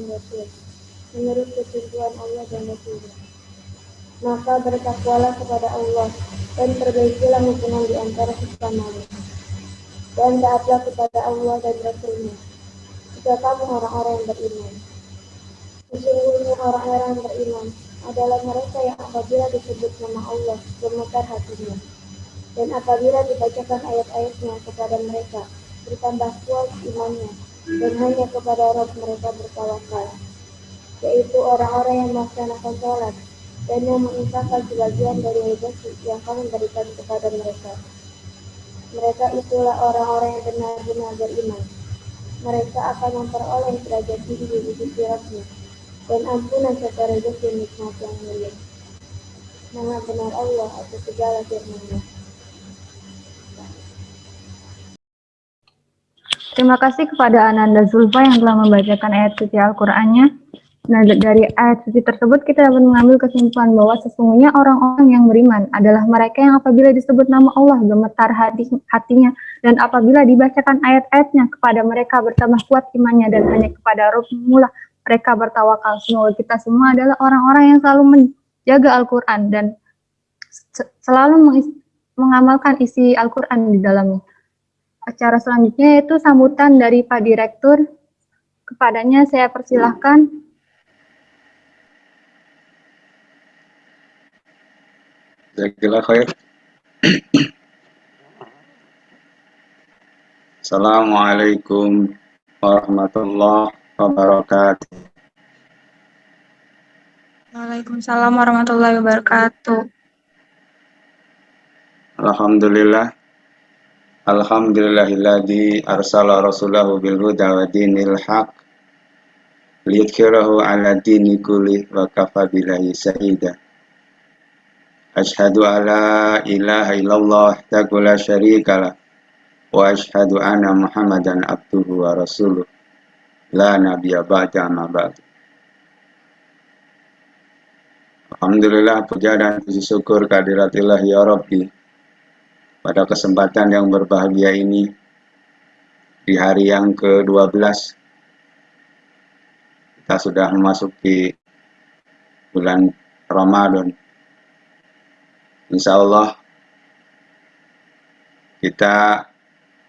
dan Rasul, menurut ketentuan Allah dan Rasulnya. Maka bertakwalah kepada Allah dan perbaikilah hubungan di antara sesamamu. Dan taatlah kepada Allah dan Rasulnya. Jika kamu orang-orang yang beriman. Sesungguhnya orang-orang yang beriman adalah mereka yang apabila disebut nama Allah gemetar hatinya. Dan apabila dibacakan ayat-ayatnya kepada mereka, bertambah kuat imannya, dan hanya kepada Rob mereka bertawakal, yaitu orang-orang yang melaksanakan sholat, dan yang menginfakkan sebagian dari rezeki yang kami berikan kepada mereka. Mereka itulah orang-orang yang benar-benar beriman. Mereka akan memperoleh derajat tinggi di sisi Rabbnya dan ampunan serta rezeki nikmat yang mulia. Maha benar Allah atas segala firman-Nya. Terima kasih kepada Ananda Zulfa yang telah membacakan ayat suci Al-Qur'annya. Nah, dari ayat suci tersebut kita dapat mengambil kesimpulan bahwa sesungguhnya orang-orang yang beriman adalah mereka yang apabila disebut nama Allah gemetar hati, hatinya dan apabila dibacakan ayat-ayatnya kepada mereka bertambah kuat imannya dan hanya kepada Rabb mula mereka bertawakal. Semoga kita semua adalah orang-orang yang selalu menjaga Al-Quran dan selalu mengamalkan isi Al-Quran di dalamnya. Acara selanjutnya yaitu sambutan dari Pak Direktur. Kepadanya saya persilahkan. Jazakallah khair. Assalamualaikum warahmatullahi wabarakatuh. Waalaikumsalam warahmatullahi wabarakatuh. Alhamdulillah. Alhamdulillahilladzi arsala rasulahu bil huda wa dinil haq liyudhhirahu ala dini kulli wa kafa billahi syahida. Ashhadu an la ilaha illallah la syarika lah wa ashhadu anna Muhammadan abduhu wa rasuluh la nabiyya ba'da ma ba'd. Alhamdulillah puja dan puji syukur kehadiratillah ya Rabbi. Pada kesempatan yang berbahagia ini di hari yang ke-12 kita sudah memasuki bulan Ramadan. Insya Allah kita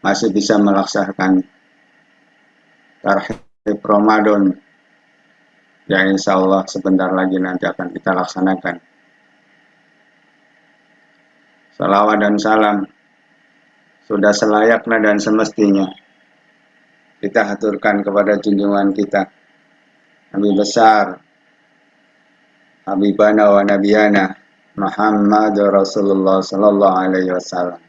masih bisa melaksanakan tarhib Ramadan yang insya Allah sebentar lagi nanti akan kita laksanakan. Salawat dan salam sudah selayaknya dan semestinya kita haturkan kepada junjungan kita Nabi besar Habibana wa Nabiyana Muhammad Rasulullah Sallallahu Alaihi Wasallam.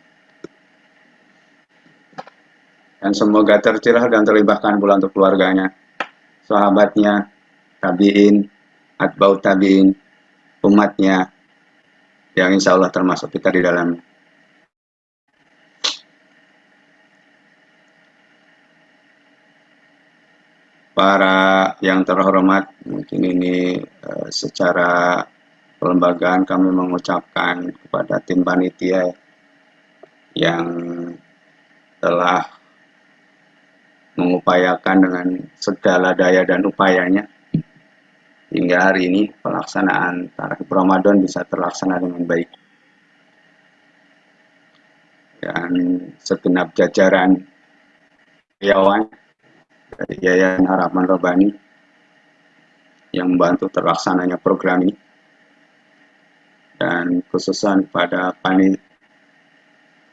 Dan semoga tercurah dan terlibatkan pula untuk keluarganya, sahabatnya, tabiin, atbau tabiin, umatnya, yang insya Allah termasuk kita di dalamnya. Para yang terhormat, mungkin ini uh, secara kelembagaan kami mengucapkan kepada tim panitia yang telah mengupayakan dengan segala daya dan upayanya hingga hari ini pelaksanaan tarawih Ramadan bisa terlaksana dengan baik. Dan segenap jajaran karyawan dari Yayasan Harapan Robani yang membantu terlaksananya program ini dan khususan kepada panit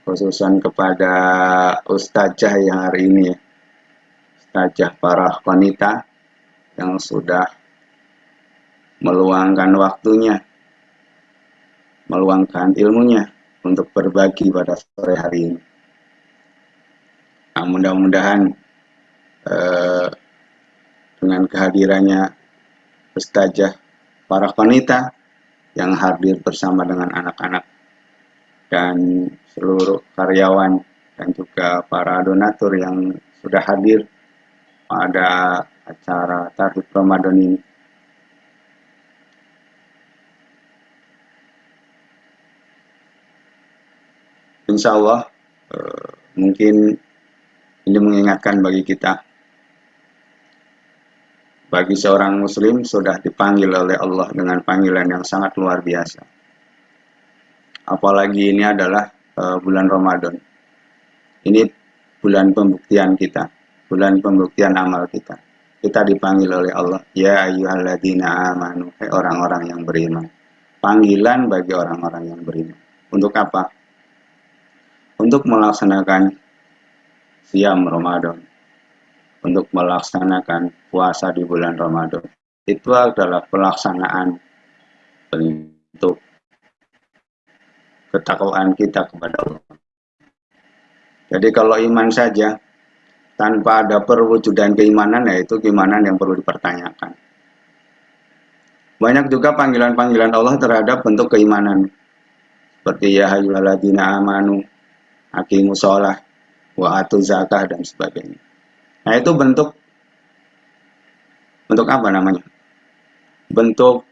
khususan kepada ustazah yang hari ini ustazah para wanita yang sudah meluangkan waktunya meluangkan ilmunya untuk berbagi pada sore hari ini nah, mudah-mudahan eh, dengan kehadirannya ustazah para wanita yang hadir bersama dengan anak-anak dan seluruh karyawan dan juga para donatur yang sudah hadir pada acara Tarhib Ramadan ini. Insya Allah eh, mungkin ini mengingatkan bagi kita bagi seorang muslim sudah dipanggil oleh Allah dengan panggilan yang sangat luar biasa. Apalagi ini adalah uh, bulan Ramadan. Ini bulan pembuktian kita, bulan pembuktian amal kita. Kita dipanggil oleh Allah, ya ayyuhalladzina amanu, orang-orang yang beriman. Panggilan bagi orang-orang yang beriman. Untuk apa? Untuk melaksanakan siam Ramadan untuk melaksanakan puasa di bulan Ramadan. Itu adalah pelaksanaan bentuk ketakwaan kita kepada Allah. Jadi kalau iman saja tanpa ada perwujudan keimanan ya itu keimanan yang perlu dipertanyakan. Banyak juga panggilan-panggilan Allah terhadap bentuk keimanan. Seperti ya hayyuhalladzina amanu, aqimus sholah, wa atu zakah dan sebagainya. Nah, itu bentuk bentuk apa namanya? Bentuk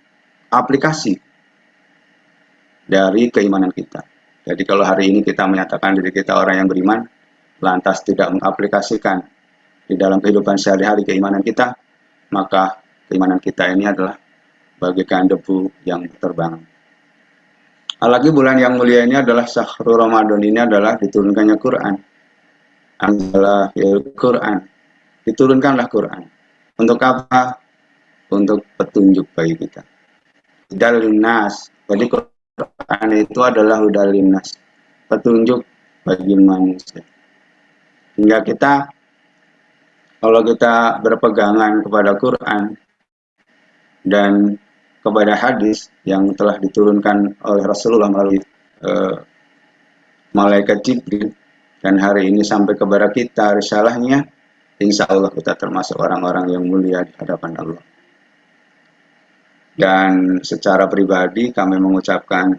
aplikasi dari keimanan kita. Jadi kalau hari ini kita menyatakan diri kita orang yang beriman, lantas tidak mengaplikasikan di dalam kehidupan sehari-hari keimanan kita, maka keimanan kita ini adalah bagaikan debu yang terbang. Apalagi bulan yang mulia ini adalah Syahrul Ramadan ini adalah diturunkannya Quran. Adalah Quran diturunkanlah Quran. Untuk apa? Untuk petunjuk bagi kita. Hudalin nas. Jadi Quran itu adalah hudalin nas. Petunjuk bagi manusia. Hingga kita kalau kita berpegangan kepada Quran dan kepada hadis yang telah diturunkan oleh Rasulullah melalui uh, malaikat Jibril dan hari ini sampai kepada kita risalahnya insya Allah kita termasuk orang-orang yang mulia di hadapan Allah. Dan secara pribadi kami mengucapkan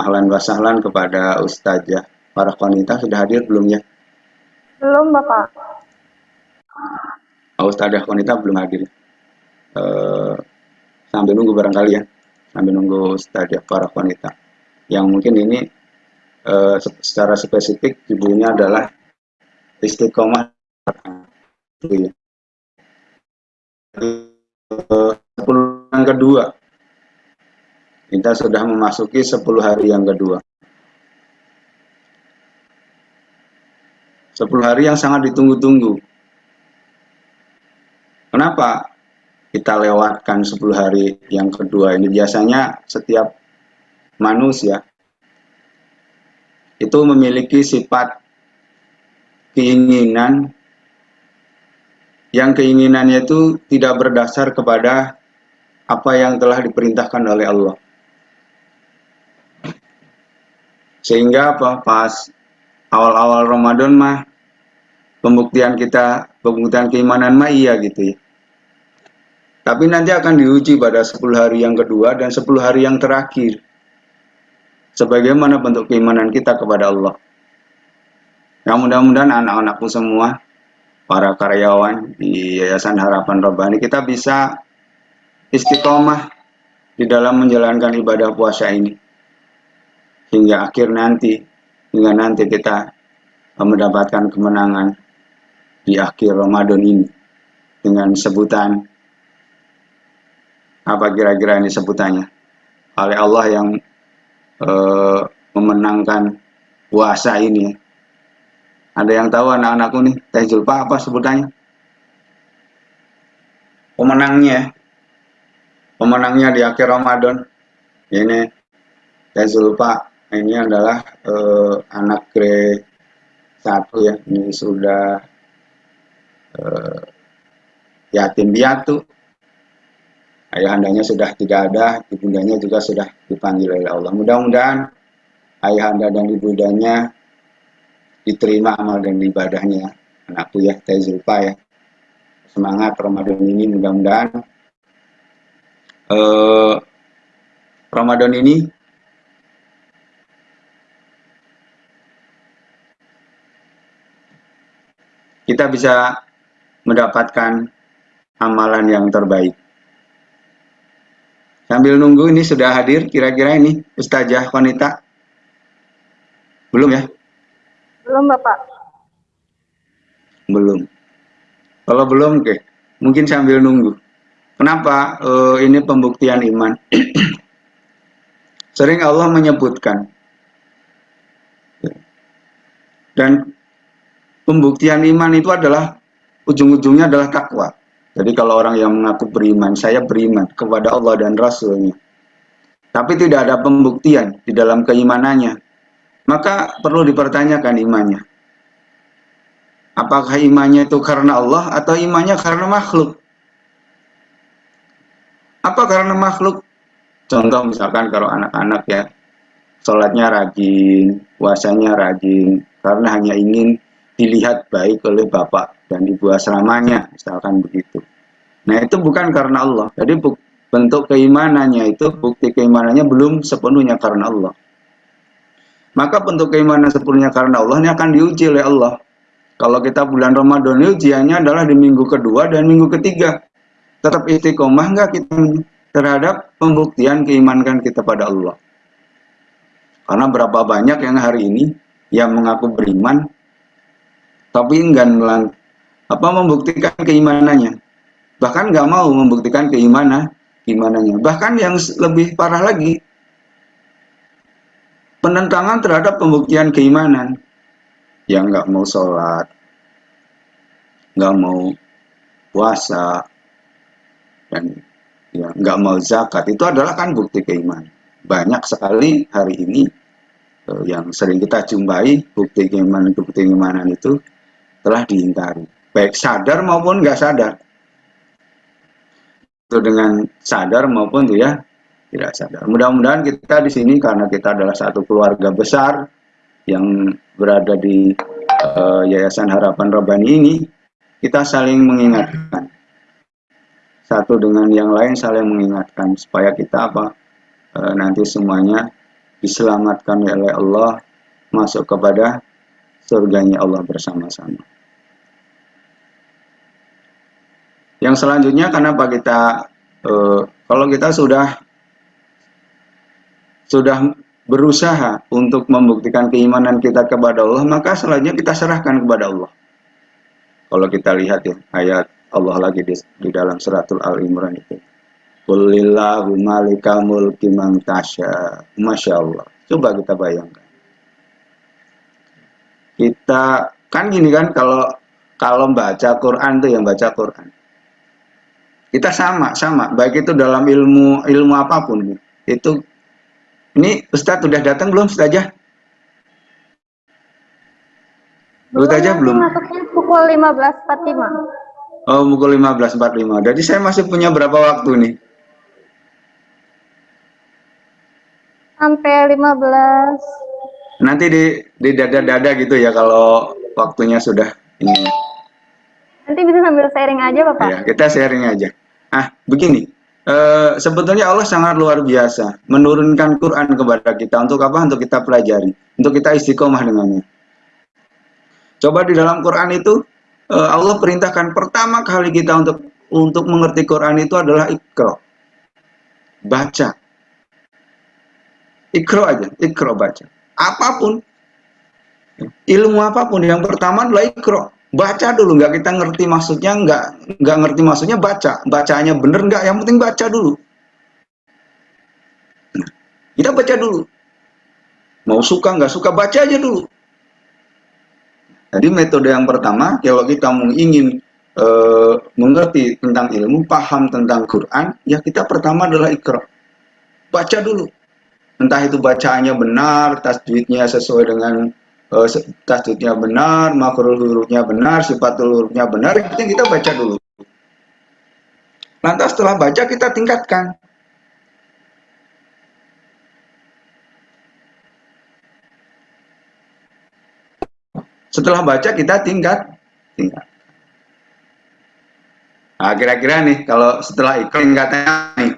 ahlan wa sahlan kepada Ustazah. Para wanita sudah hadir belum ya? Belum Bapak. Oh, Ustazah wanita belum hadir. Uh, sambil nunggu barangkali ya. Sambil nunggu Ustazah para wanita. Yang mungkin ini uh, secara spesifik ibunya adalah istiqomah. Sepuluh yang kedua, kita sudah memasuki 10 hari yang kedua. 10 hari yang sangat ditunggu-tunggu. Kenapa kita lewatkan 10 hari yang kedua ini? Biasanya setiap manusia itu memiliki sifat keinginan yang keinginannya itu tidak berdasar kepada apa yang telah diperintahkan oleh Allah. Sehingga apa? Pas awal-awal Ramadan mah pembuktian kita, pembuktian keimanan mah iya gitu ya. Tapi nanti akan diuji pada 10 hari yang kedua dan 10 hari yang terakhir. Sebagaimana bentuk keimanan kita kepada Allah. Ya mudah-mudahan anak-anakku semua, para karyawan di Yayasan Harapan Robbani, kita bisa istiqomah di dalam menjalankan ibadah puasa ini. Hingga akhir nanti, hingga nanti kita mendapatkan kemenangan di akhir Ramadan ini dengan sebutan apa kira-kira ini sebutannya? Oleh Allah yang uh, memenangkan puasa ini ada yang tahu anak-anakku nih? Teh Julpa apa sebutannya? Pemenangnya pemenangnya di akhir Ramadan. Ini Teh Julpa ini adalah uh, anak grade satu ya. Ini sudah uh, yatim piatu Ayahandanya sudah tidak ada, ibundanya juga sudah dipanggil oleh Allah. Mudah-mudahan ayahanda dan ibundanya diterima amal dan ibadahnya. Anakku ya, Teh Zulfa ya. Semangat Ramadan ini mudah-mudahan eh, Ramadan ini kita bisa mendapatkan amalan yang terbaik. Sambil nunggu ini sudah hadir kira-kira ini Ustazah wanita? Belum ya? Belum Bapak. Belum. Kalau belum, oke. Mungkin sambil nunggu. Kenapa uh, ini pembuktian iman? Sering Allah menyebutkan. Dan pembuktian iman itu adalah ujung-ujungnya adalah takwa. Jadi kalau orang yang mengaku beriman, saya beriman kepada Allah dan Rasulnya. Tapi tidak ada pembuktian di dalam keimanannya. Maka perlu dipertanyakan imannya. Apakah imannya itu karena Allah atau imannya karena makhluk? Apa karena makhluk? Contoh misalkan kalau anak-anak ya, sholatnya rajin, puasanya rajin, karena hanya ingin dilihat baik oleh bapak dan ibu asramanya, misalkan begitu. Nah itu bukan karena Allah. Jadi bentuk keimanannya itu, bukti keimanannya belum sepenuhnya karena Allah. Maka bentuk keimanan sepenuhnya karena Allah ini akan diuji oleh Allah. Kalau kita bulan Ramadan ujiannya adalah di minggu kedua dan minggu ketiga. Tetap istiqomah enggak kita terhadap pembuktian keimanan kita pada Allah. Karena berapa banyak yang hari ini yang mengaku beriman tapi enggan apa membuktikan keimanannya. Bahkan nggak mau membuktikan keimanan keimanannya. Bahkan yang lebih parah lagi penentangan terhadap pembuktian keimanan. Yang nggak mau sholat nggak mau puasa dan ya nggak mau zakat. Itu adalah kan bukti keimanan. Banyak sekali hari ini eh, yang sering kita jumpai bukti keimanan bukti keimanan itu telah diingkari, baik sadar maupun nggak sadar. Itu dengan sadar maupun ya tidak sadar. Mudah-mudahan kita di sini karena kita adalah satu keluarga besar yang berada di uh, Yayasan Harapan Robani ini, kita saling mengingatkan. Satu dengan yang lain saling mengingatkan supaya kita apa uh, nanti semuanya diselamatkan oleh Allah masuk kepada surganya Allah bersama-sama. Yang selanjutnya kenapa kita uh, kalau kita sudah sudah berusaha untuk membuktikan keimanan kita kepada Allah, maka selanjutnya kita serahkan kepada Allah. Kalau kita lihat ya ayat Allah lagi di, di dalam suratul Al Imran itu. Kulillahu mulki. Masya Allah. Coba kita bayangkan. Kita kan gini kan kalau kalau baca Quran tuh yang baca Quran kita sama sama baik itu dalam ilmu ilmu apa pun itu ini Ustadz sudah datang belum Ustazah? Ustazah belum? Pukul 15.45. Oh, pukul 15.45. Jadi saya masih punya berapa waktu nih? Sampai 15 nanti di di dada-dada gitu ya kalau waktunya sudah ini. Nanti bisa sambil sharing aja Bapak. Ya, kita sharing aja. Ah, begini. Uh, sebetulnya Allah sangat luar biasa menurunkan Quran kepada kita untuk apa? Untuk kita pelajari, untuk kita istiqomah dengannya. Coba di dalam Quran itu uh, Allah perintahkan pertama kali kita untuk untuk mengerti Quran itu adalah ikro, baca. Ikro aja, ikro baca. Apa pun, ilmu apa pun yang pertama adalah ikro baca dulu nggak kita ngerti maksudnya nggak nggak ngerti maksudnya baca. Bacanya bener nggak? Yang penting baca dulu. Kita baca dulu. Mau suka nggak suka baca aja dulu. Jadi metode yang pertama kalau kita mau ingin e, mengerti tentang ilmu paham tentang Quran ya kita pertama adalah ikro baca dulu. Entah itu bacaannya benar tasjidnya sesuai dengan uh, tasdidnya benar, makrul hurufnya benar, sifat hurufnya benar, yang kita baca dulu. Lantas setelah baca kita tingkatkan. Setelah baca kita tingkat, tingkat. Nah, kira-kira nih kalau setelah ikut tingkatnya nih.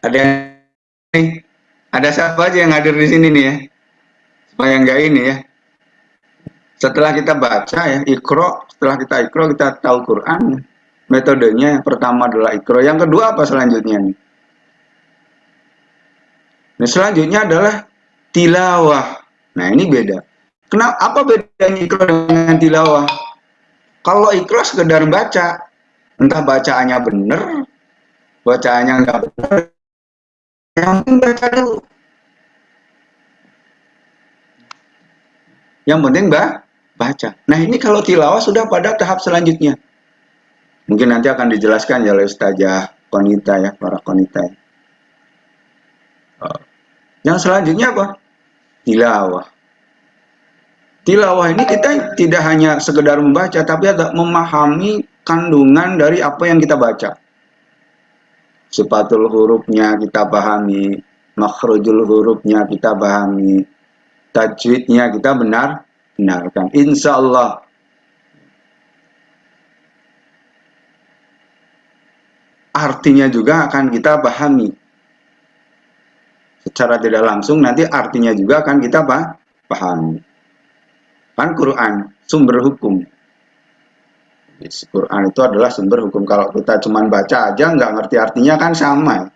Ada yang ada siapa aja yang hadir di sini nih ya? Supaya nggak ini ya. Setelah kita baca ya, ikro, setelah kita ikro, kita tahu Quran. Metodenya pertama adalah ikro. Yang kedua apa selanjutnya nih? Nah, selanjutnya adalah tilawah. Nah, ini beda. Kenapa apa bedanya ikro dengan tilawah? Kalau ikro sekedar baca, entah bacaannya benar, bacaannya nggak benar, yang penting baca dulu. Yang penting bah, baca. Nah ini kalau tilawah sudah pada tahap selanjutnya. Mungkin nanti akan dijelaskan ya oleh Ustazah Konita ya, para Konita. Ya. Yang selanjutnya apa? Tilawah. Tilawah ini kita tidak hanya sekedar membaca, tapi ada memahami kandungan dari apa yang kita baca sifatul hurufnya kita pahami, makhrujul hurufnya kita pahami, tajwidnya kita benar benarkan. Insya Allah artinya juga akan kita pahami. Secara tidak langsung nanti artinya juga akan kita pahami. Kan Quran sumber hukum Quran itu adalah sumber hukum. Kalau kita cuma baca aja nggak ngerti artinya kan sama.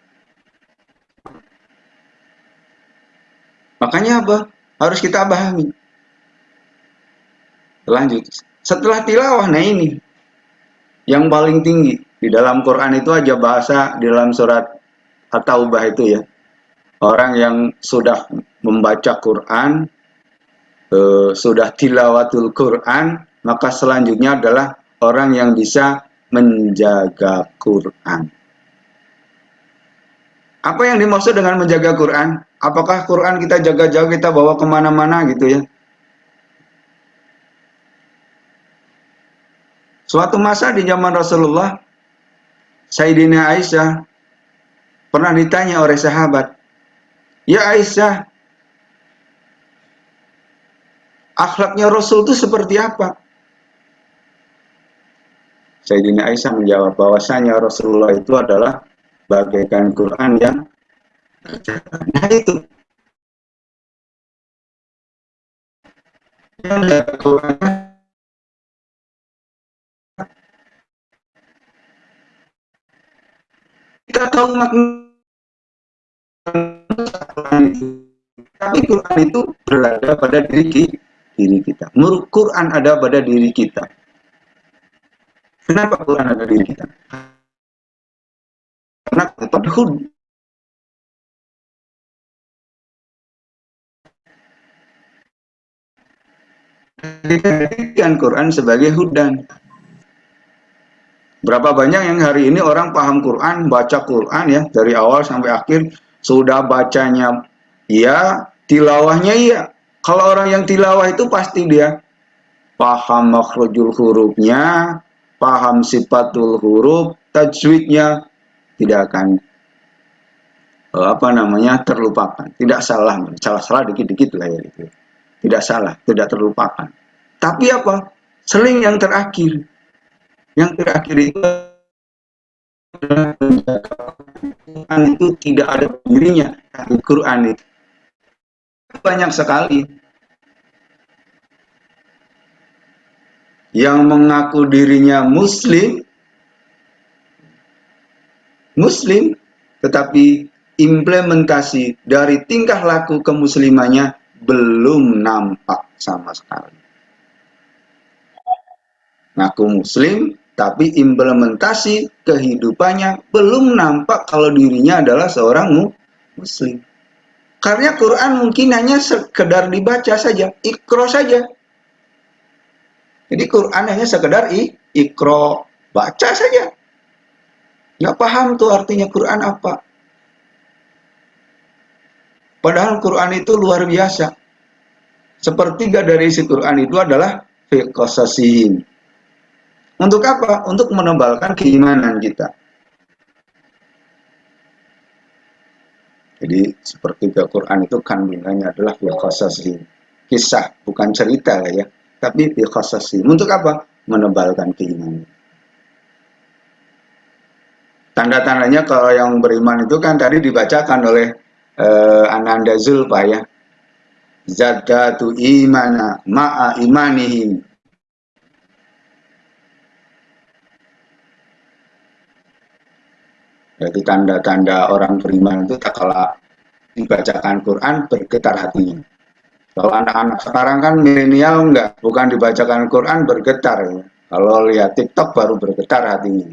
Makanya apa? Harus kita pahami. Lanjut. Setelah tilawah, nah ini. Yang paling tinggi. Di dalam Quran itu aja bahasa di dalam surat At-Taubah itu ya. Orang yang sudah membaca Quran, eh, sudah tilawatul Quran, maka selanjutnya adalah orang yang bisa menjaga Quran. Apa yang dimaksud dengan menjaga Quran? Apakah Quran kita jaga-jaga kita bawa ke mana-mana gitu ya? Suatu masa di zaman Rasulullah, Sayyidina Aisyah pernah ditanya oleh sahabat, Ya Aisyah, akhlaknya Rasul itu seperti apa? Sayyidina Aisyah menjawab bahwasanya Rasulullah itu adalah bagaikan Quran yang nah itu kita tahu makna tapi Quran itu berada pada diri diri kita. Quran ada pada diri kita. Kenapa Quran ada di kita? Karena pada hud. Dijadikan Quran sebagai hudan. Berapa banyak yang hari ini orang paham Quran, baca Quran ya dari awal sampai akhir sudah bacanya iya, tilawahnya iya. Kalau orang yang tilawah itu pasti dia paham makhrajul hurufnya, paham sifatul huruf, tajwidnya tidak akan uh, apa namanya terlupakan. Tidak salah, salah-salah dikit-dikit lah ya itu. Tidak salah, tidak terlupakan. Tapi apa? Seling yang terakhir. Yang terakhir itu Quran itu tidak ada dirinya Al-Quran itu banyak sekali yang mengaku dirinya muslim muslim tetapi implementasi dari tingkah laku kemuslimannya belum nampak sama sekali ngaku muslim tapi implementasi kehidupannya belum nampak kalau dirinya adalah seorang muslim karena Quran mungkin hanya sekedar dibaca saja, ikro saja. Jadi Quran hanya sekedar i, ikro, baca saja. Nggak paham tuh artinya Quran apa. Padahal Quran itu luar biasa. Sepertiga dari isi Quran itu adalah fiqosasin. Untuk apa? Untuk menebalkan keimanan kita. Jadi seperti Al-Quran itu kandungannya adalah filqasasi. Kisah, bukan cerita lah ya. Tapi filqasasi. Untuk apa? Menebalkan keimanan. Tanda-tandanya kalau yang beriman itu kan tadi dibacakan oleh uh, Ananda Zulfa ya. Zadatu imana ma'a imanihim. Jadi tanda-tanda orang beriman itu tak kalah dibacakan Quran bergetar hatinya. Kalau anak-anak sekarang kan milenial enggak, bukan dibacakan Quran bergetar. Ya. Kalau lihat TikTok baru bergetar hatinya.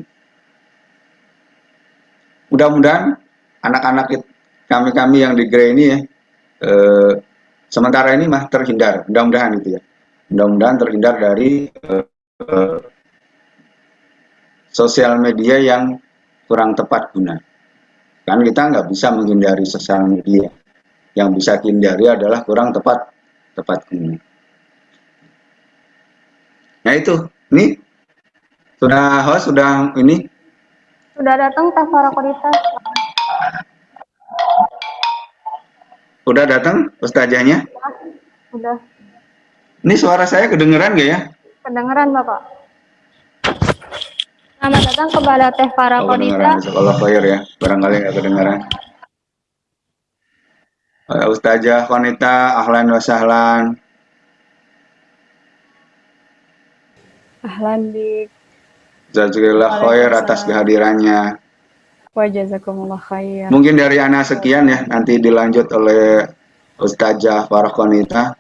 Mudah-mudahan anak-anak kami-kami yang di Grey ini ya, eh, sementara ini mah terhindar, mudah-mudahan itu ya. Mudah-mudahan terhindar dari eh, eh, sosial media yang kurang tepat guna. Kan kita nggak bisa menghindari sosial media. Yang bisa dihindari adalah kurang tepat tepat guna. Nah itu, ini sudah host sudah ini sudah datang Tafara Kodita. Udah datang ustazahnya? Udah. Ini suara saya kedengeran gak ya? Kedengeran Bapak. Selamat datang kepada Teh Para oh, Kodita. Sekolah Fire ya, barangkali nggak kedengaran. Uh, Ustazah Konita, ahlan wa sahlan. Ahlan bik. Jazakallah khair atas kehadirannya. Wa jazakumullah khair. Mungkin dari Ana sekian ya, nanti dilanjut oleh Ustazah Konita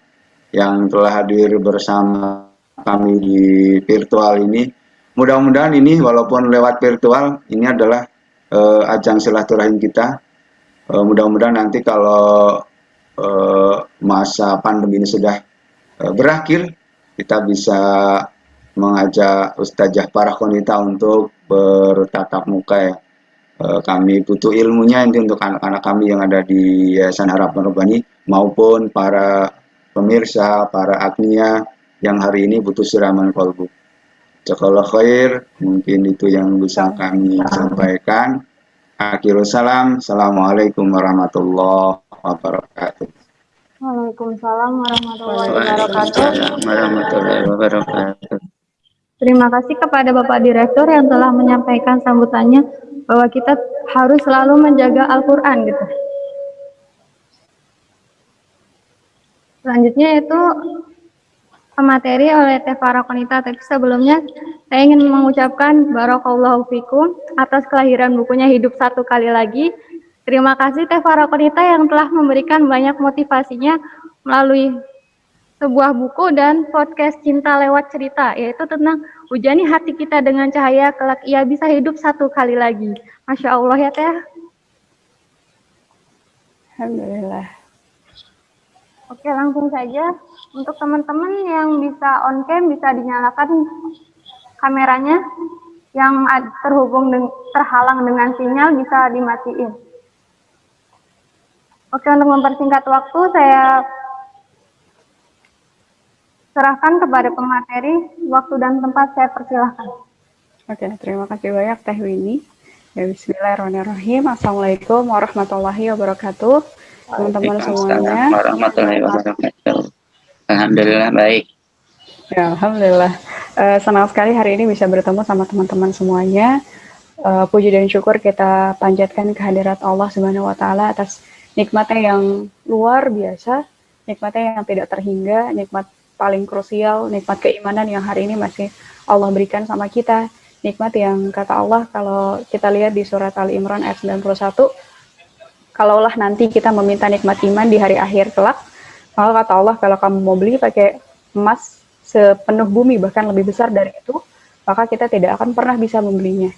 yang telah hadir bersama kami di virtual ini mudah-mudahan ini walaupun lewat virtual ini adalah uh, ajang silaturahim kita. Uh, mudah-mudahan nanti kalau uh, masa pandemi ini sudah uh, berakhir, kita bisa mengajak Ustazah para konita untuk bertatap muka ya. Kami butuh ilmunya ini untuk anak-anak kami yang ada di Yayasan Harapan Rubani maupun para pemirsa, para agnia yang hari ini butuh siraman kolbu. Jazakallah khair, mungkin itu yang bisa kami sampaikan. Akhirul salam, Assalamualaikum warahmatullahi wabarakatuh. Waalaikumsalam warahmatullahi wabarakatuh. warahmatullahi wabarakatuh. Terima kasih kepada Bapak Direktur yang telah menyampaikan sambutannya bahwa kita harus selalu menjaga Al-Quran gitu. Selanjutnya itu materi oleh Teh Farah Konita, tapi sebelumnya saya ingin mengucapkan Barakallahu Fikum atas kelahiran bukunya Hidup Satu Kali Lagi. Terima kasih Teh Farah Konita yang telah memberikan banyak motivasinya melalui sebuah buku dan podcast Cinta Lewat Cerita, yaitu tentang hujani hati kita dengan cahaya kelak ia bisa hidup satu kali lagi. Masya Allah ya Teh. Alhamdulillah. Oke, langsung saja. Untuk teman-teman yang bisa on cam, bisa dinyalakan kameranya. Yang terhubung dengan, terhalang dengan sinyal bisa dimatiin. Oke, untuk mempersingkat waktu, saya serahkan kepada pemateri. Waktu dan tempat saya persilahkan. Oke, terima kasih banyak Teh Winnie. Ya, Bismillahirrahmanirrahim. Assalamualaikum warahmatullahi wabarakatuh. Teman-teman semuanya. warahmatullahi wabarakatuh. Alhamdulillah baik. Ya, Alhamdulillah. Uh, senang sekali hari ini bisa bertemu sama teman-teman semuanya. Uh, puji dan syukur kita panjatkan kehadirat Allah Subhanahu wa taala atas nikmatnya yang luar biasa, nikmatnya yang tidak terhingga, nikmat paling krusial, nikmat keimanan yang hari ini masih Allah berikan sama kita nikmat yang kata Allah kalau kita lihat di surat Ali Imran ayat 91 kalaulah nanti kita meminta nikmat iman di hari akhir kelak maka kata Allah kalau kamu mau beli pakai emas sepenuh bumi bahkan lebih besar dari itu maka kita tidak akan pernah bisa membelinya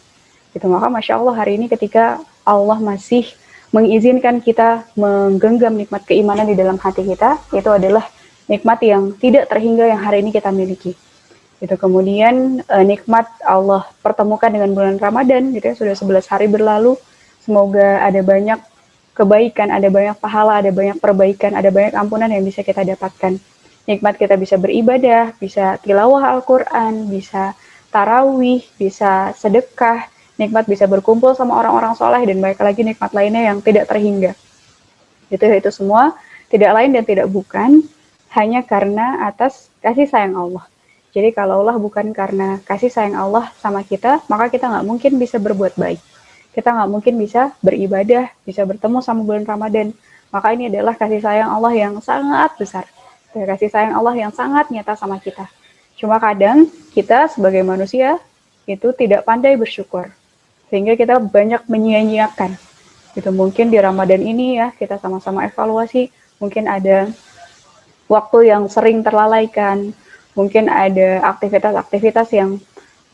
gitu maka masya Allah hari ini ketika Allah masih mengizinkan kita menggenggam nikmat keimanan di dalam hati kita itu adalah nikmat yang tidak terhingga yang hari ini kita miliki Gitu. Kemudian uh, nikmat Allah pertemukan dengan bulan Ramadan gitu ya sudah 11 hari berlalu. Semoga ada banyak kebaikan, ada banyak pahala, ada banyak perbaikan, ada banyak ampunan yang bisa kita dapatkan. Nikmat kita bisa beribadah, bisa tilawah Al-Qur'an, bisa tarawih, bisa sedekah, nikmat bisa berkumpul sama orang-orang soleh dan banyak lagi nikmat lainnya yang tidak terhingga. Itu itu semua tidak lain dan tidak bukan hanya karena atas kasih sayang Allah. Jadi kalaulah bukan karena kasih sayang Allah sama kita, maka kita nggak mungkin bisa berbuat baik. Kita nggak mungkin bisa beribadah, bisa bertemu sama bulan Ramadan. Maka ini adalah kasih sayang Allah yang sangat besar. Kasih sayang Allah yang sangat nyata sama kita. Cuma kadang kita sebagai manusia itu tidak pandai bersyukur. Sehingga kita banyak menyia-nyiakan. Gitu. Mungkin di Ramadan ini ya kita sama-sama evaluasi, mungkin ada waktu yang sering terlalaikan, mungkin ada aktivitas-aktivitas yang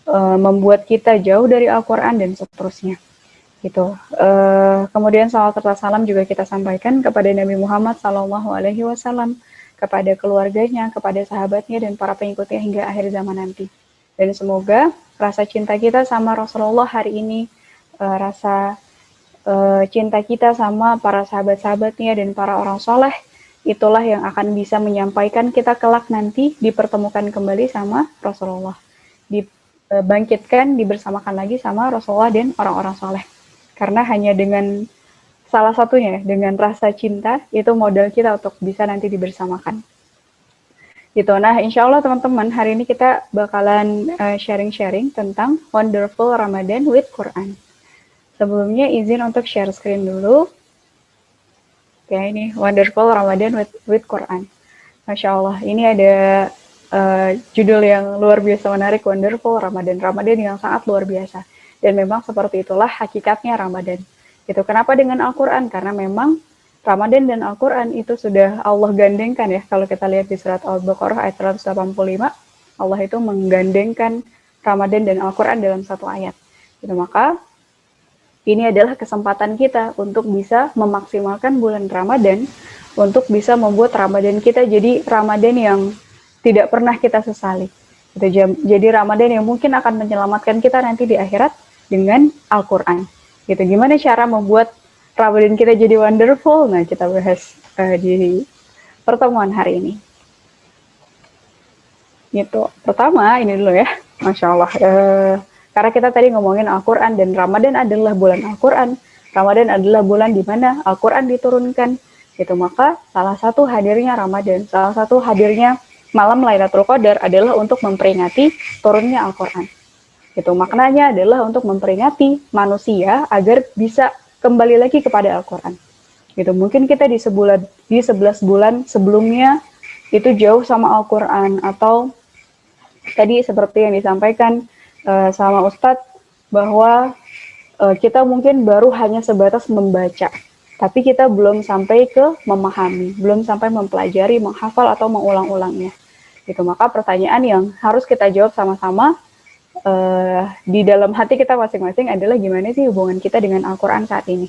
uh, membuat kita jauh dari Al-Quran dan seterusnya. Gitu. Uh, kemudian salat serta salam juga kita sampaikan kepada Nabi Muhammad Sallallahu Alaihi Wasallam, kepada keluarganya, kepada sahabatnya dan para pengikutnya hingga akhir zaman nanti. Dan semoga rasa cinta kita sama Rasulullah hari ini, uh, rasa uh, cinta kita sama para sahabat-sahabatnya dan para orang soleh itulah yang akan bisa menyampaikan kita kelak nanti dipertemukan kembali sama Rasulullah. Dibangkitkan, dibersamakan lagi sama Rasulullah dan orang-orang soleh. Karena hanya dengan salah satunya, dengan rasa cinta, itu modal kita untuk bisa nanti dibersamakan. Gitu. Nah, insya Allah teman-teman, hari ini kita bakalan eh, sharing-sharing uh, tentang Wonderful Ramadan with Quran. Sebelumnya izin untuk share screen dulu. Oke, ini Wonderful Ramadan with, with Quran. Masya Allah, ini ada uh, judul yang luar biasa menarik, Wonderful Ramadan. Ramadan yang sangat luar biasa. Dan memang seperti itulah hakikatnya Ramadan. Gitu. Kenapa dengan Al-Quran? Karena memang Ramadan dan Al-Quran itu sudah Allah gandengkan ya. Kalau kita lihat di surat Al-Baqarah ayat 185, Allah itu menggandengkan Ramadan dan Al-Quran dalam satu ayat. Gitu. Maka ini adalah kesempatan kita untuk bisa memaksimalkan bulan Ramadan, untuk bisa membuat Ramadan kita jadi Ramadan yang tidak pernah kita sesali. Jadi Ramadan yang mungkin akan menyelamatkan kita nanti di akhirat dengan Al-Quran. Gitu. Gimana cara membuat Ramadan kita jadi wonderful? Nah, kita bahas uh, di pertemuan hari ini. Gitu. Pertama, ini dulu ya. Masya Allah. Uh, karena kita tadi ngomongin Al-Quran dan Ramadan adalah bulan Al-Quran. Ramadan adalah bulan di mana Al-Quran diturunkan. Gitu. Maka salah satu hadirnya Ramadan, salah satu hadirnya malam Lailatul Qadar adalah untuk memperingati turunnya Al-Quran. Itu maknanya adalah untuk memperingati manusia agar bisa kembali lagi kepada Al-Quran. Gitu. Mungkin kita di sebulan di 11 bulan sebelumnya itu jauh sama Al-Quran atau tadi seperti yang disampaikan uh, sama Ustadz bahwa uh, kita mungkin baru hanya sebatas membaca, tapi kita belum sampai ke memahami, belum sampai mempelajari, menghafal atau mengulang-ulangnya. Gitu. Maka pertanyaan yang harus kita jawab sama-sama uh, di dalam hati kita masing-masing adalah gimana sih hubungan kita dengan Al-Quran saat ini.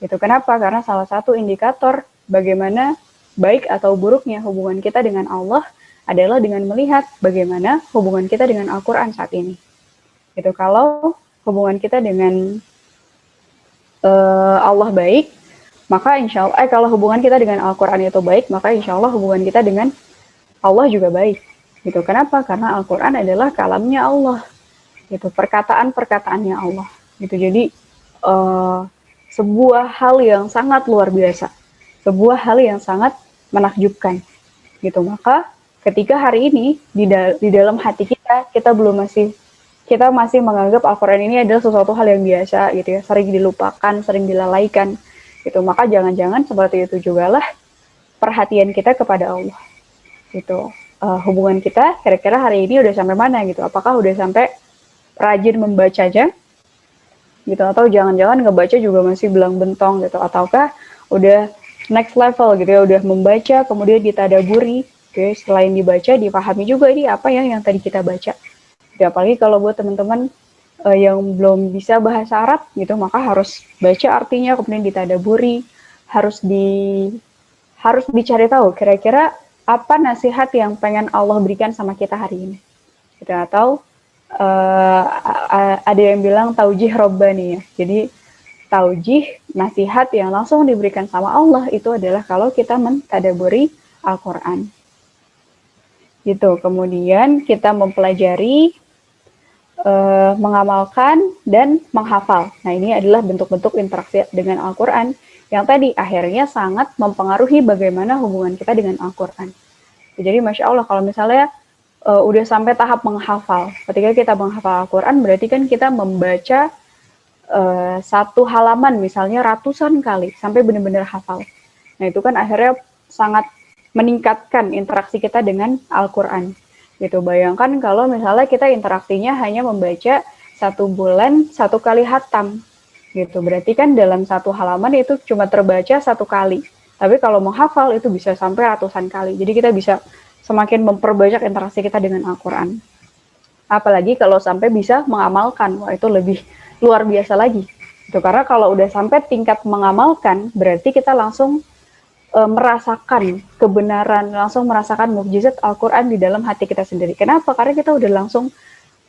Gitu. Kenapa? Karena salah satu indikator bagaimana baik atau buruknya hubungan kita dengan Allah adalah dengan melihat bagaimana hubungan kita dengan Al-Quran saat ini gitu kalau hubungan kita dengan uh, Allah baik maka insya Allah eh, kalau hubungan kita dengan Al-Quran itu baik maka insya Allah hubungan kita dengan Allah juga baik gitu. Kenapa? Karena Al-Quran adalah kalamnya Allah. Gitu. Perkataan perkataannya Allah. Gitu. Jadi uh, sebuah hal yang sangat luar biasa, sebuah hal yang sangat menakjubkan, gitu. Maka ketika hari ini di, da di dalam hati kita kita belum masih kita masih menganggap Al-Quran ini adalah sesuatu hal yang biasa gitu ya, sering dilupakan, sering dilalaikan. Gitu. Maka jangan-jangan seperti itu juga lah perhatian kita kepada Allah. Gitu uh, hubungan kita kira-kira hari ini udah sampai mana gitu? Apakah udah sampai rajin membacanya gitu atau jangan-jangan ngebaca juga masih belang bentong gitu? Ataukah udah next level gitu ya udah membaca kemudian ditadaburi? Oke okay, selain dibaca dipahami juga ini apa ya yang tadi kita baca. Ya apalagi kalau buat teman-teman uh, yang belum bisa bahasa Arab gitu maka harus baca artinya kemudian ditadaburi harus di harus dicari tahu kira-kira apa nasihat yang pengen Allah berikan sama kita hari ini? Gitu atau uh, ada yang bilang taujih robbani ya. Jadi taujih nasihat yang langsung diberikan sama Allah itu adalah kalau kita mentadaburi Al-Quran. Gitu kemudian kita mempelajari uh, mengamalkan dan menghafal. Nah ini adalah bentuk-bentuk interaksi dengan Al-Quran yang tadi akhirnya sangat mempengaruhi bagaimana hubungan kita dengan Al-Quran. Jadi Masya Allah kalau misalnya uh, udah sampai tahap menghafal, ketika kita menghafal Al-Quran berarti kan kita membaca uh, satu halaman misalnya ratusan kali sampai benar-benar hafal. Nah itu kan akhirnya sangat meningkatkan interaksi kita dengan Al-Quran. Gitu. Bayangkan kalau misalnya kita interaksinya hanya membaca satu bulan satu kali hatam gitu. Berarti kan dalam satu halaman itu cuma terbaca satu kali. Tapi kalau mau hafal itu bisa sampai ratusan kali. Jadi kita bisa semakin memperbanyak interaksi kita dengan Al-Quran. Apalagi kalau sampai bisa mengamalkan, wah itu lebih luar biasa lagi. Itu karena kalau udah sampai tingkat mengamalkan, berarti kita langsung e, merasakan kebenaran, langsung merasakan mukjizat Al-Quran di dalam hati kita sendiri. Kenapa? Karena kita udah langsung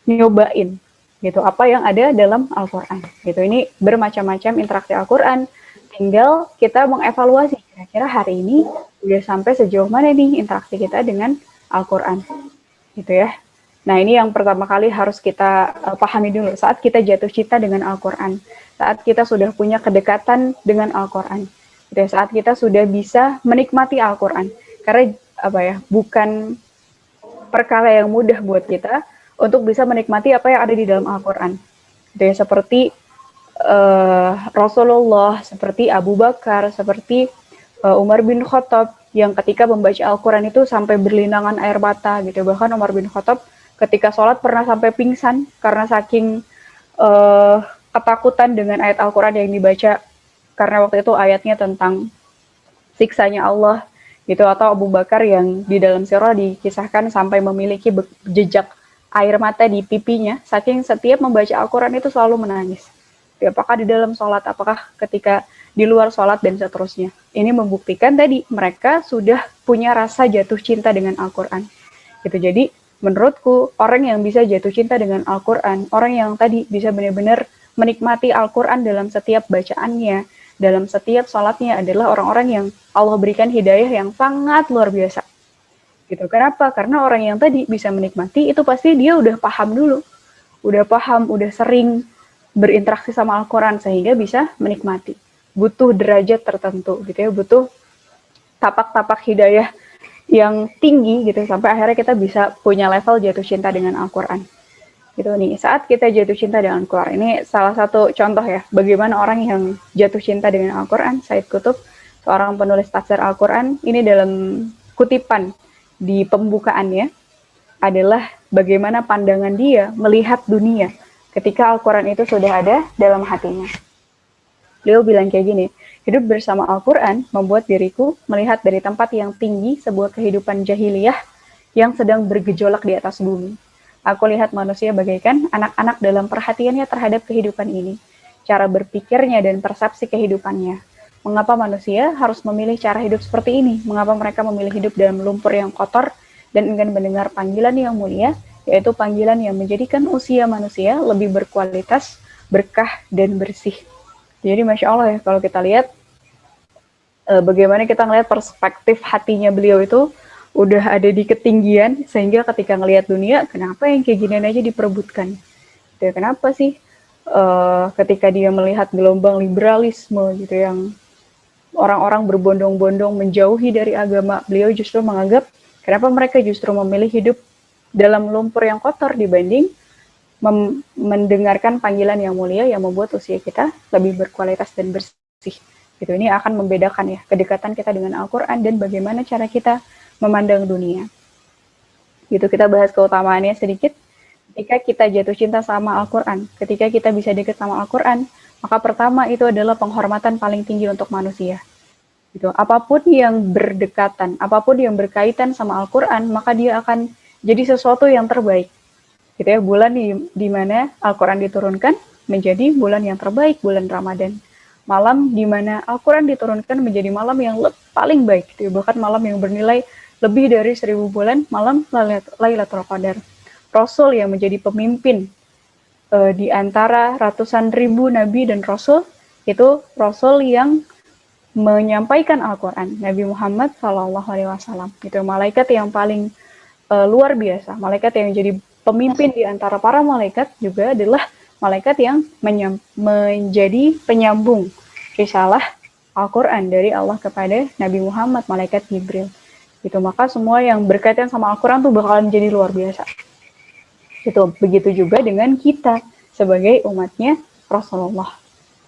nyobain gitu apa yang ada dalam Al-Qur'an. Gitu. Ini bermacam-macam interaksi Al-Qur'an. Tinggal kita mengevaluasi kira-kira hari ini udah sampai sejauh mana nih interaksi kita dengan Al-Qur'an. Gitu ya. Nah, ini yang pertama kali harus kita uh, pahami dulu saat kita jatuh cinta dengan Al-Qur'an. Saat kita sudah punya kedekatan dengan Al-Qur'an. Gitu ya, saat kita sudah bisa menikmati Al-Qur'an. Karena apa ya, bukan perkara yang mudah buat kita untuk bisa menikmati apa yang ada di dalam Al-Quran. Seperti uh, Rasulullah, seperti Abu Bakar, seperti uh, Umar bin Khattab yang ketika membaca Al-Quran itu sampai berlinangan air mata gitu. Bahkan Umar bin Khattab ketika sholat pernah sampai pingsan karena saking uh, ketakutan dengan ayat Al-Quran yang dibaca karena waktu itu ayatnya tentang siksanya Allah gitu atau Abu Bakar yang di dalam sirah dikisahkan sampai memiliki jejak air mata di pipinya, saking setiap membaca Al-Quran itu selalu menangis. Apakah di dalam sholat, apakah ketika di luar sholat, dan seterusnya. Ini membuktikan tadi mereka sudah punya rasa jatuh cinta dengan Al-Quran. Gitu. Jadi, menurutku, orang yang bisa jatuh cinta dengan Al-Quran, orang yang tadi bisa benar-benar menikmati Al-Quran dalam setiap bacaannya, dalam setiap sholatnya adalah orang-orang yang Allah berikan hidayah yang sangat luar biasa gitu. Kenapa? Karena orang yang tadi bisa menikmati itu pasti dia udah paham dulu, udah paham, udah sering berinteraksi sama Al-Quran sehingga bisa menikmati. Butuh derajat tertentu gitu ya, butuh tapak-tapak hidayah yang tinggi gitu sampai akhirnya kita bisa punya level jatuh cinta dengan Al-Quran. Gitu nih, saat kita jatuh cinta dengan Al-Quran, ini salah satu contoh ya, bagaimana orang yang jatuh cinta dengan Al-Quran, Said Kutub, seorang penulis tafsir Al-Quran, ini dalam kutipan di pembukaannya adalah bagaimana pandangan dia melihat dunia ketika Al-Quran itu sudah ada dalam hatinya. Beliau bilang kayak gini, hidup bersama Al-Quran membuat diriku melihat dari tempat yang tinggi sebuah kehidupan jahiliyah yang sedang bergejolak di atas bumi. Aku lihat manusia bagaikan anak-anak dalam perhatiannya terhadap kehidupan ini, cara berpikirnya dan persepsi kehidupannya, Mengapa manusia harus memilih cara hidup seperti ini? Mengapa mereka memilih hidup dalam lumpur yang kotor dan ingin mendengar panggilan yang mulia, yaitu panggilan yang menjadikan usia manusia lebih berkualitas, berkah, dan bersih. Jadi Masya Allah ya, kalau kita lihat eh, bagaimana kita ngelihat perspektif hatinya beliau itu udah ada di ketinggian, sehingga ketika ngelihat dunia, kenapa yang kayak gini aja diperebutkan? Ya, kenapa sih uh, ketika dia melihat gelombang liberalisme gitu yang orang-orang berbondong-bondong menjauhi dari agama, beliau justru menganggap kenapa mereka justru memilih hidup dalam lumpur yang kotor dibanding mendengarkan panggilan yang mulia yang membuat usia kita lebih berkualitas dan bersih. Gitu. Ini akan membedakan ya kedekatan kita dengan Al-Quran dan bagaimana cara kita memandang dunia. Gitu kita bahas keutamaannya sedikit. Ketika kita jatuh cinta sama Al-Quran, ketika kita bisa dekat sama Al-Quran, maka pertama itu adalah penghormatan paling tinggi untuk manusia. Gitu. Apa pun yang berdekatan, apa pun yang berkaitan sama Al-Quran, maka dia akan jadi sesuatu yang terbaik gitu ya bulan di, di mana Al-Quran diturunkan menjadi bulan yang terbaik bulan Ramadan malam di mana Al-Quran diturunkan menjadi malam yang paling baik gitu ya. bahkan malam yang bernilai lebih dari seribu bulan malam Lailatul Qadar Rasul yang menjadi pemimpin uh, di antara ratusan ribu nabi dan rasul itu rasul yang menyampaikan Al-Quran Nabi Muhammad Shallallahu Alaihi Wasallam itu malaikat yang paling uh, luar biasa malaikat yang jadi pemimpin di antara para malaikat juga adalah malaikat yang menjadi penyambung risalah Al-Quran dari Allah kepada Nabi Muhammad, malaikat Jibril. Gitu, maka semua yang berkaitan sama Al-Quran tuh bakalan jadi luar biasa. Itu begitu juga dengan kita sebagai umatnya Rasulullah.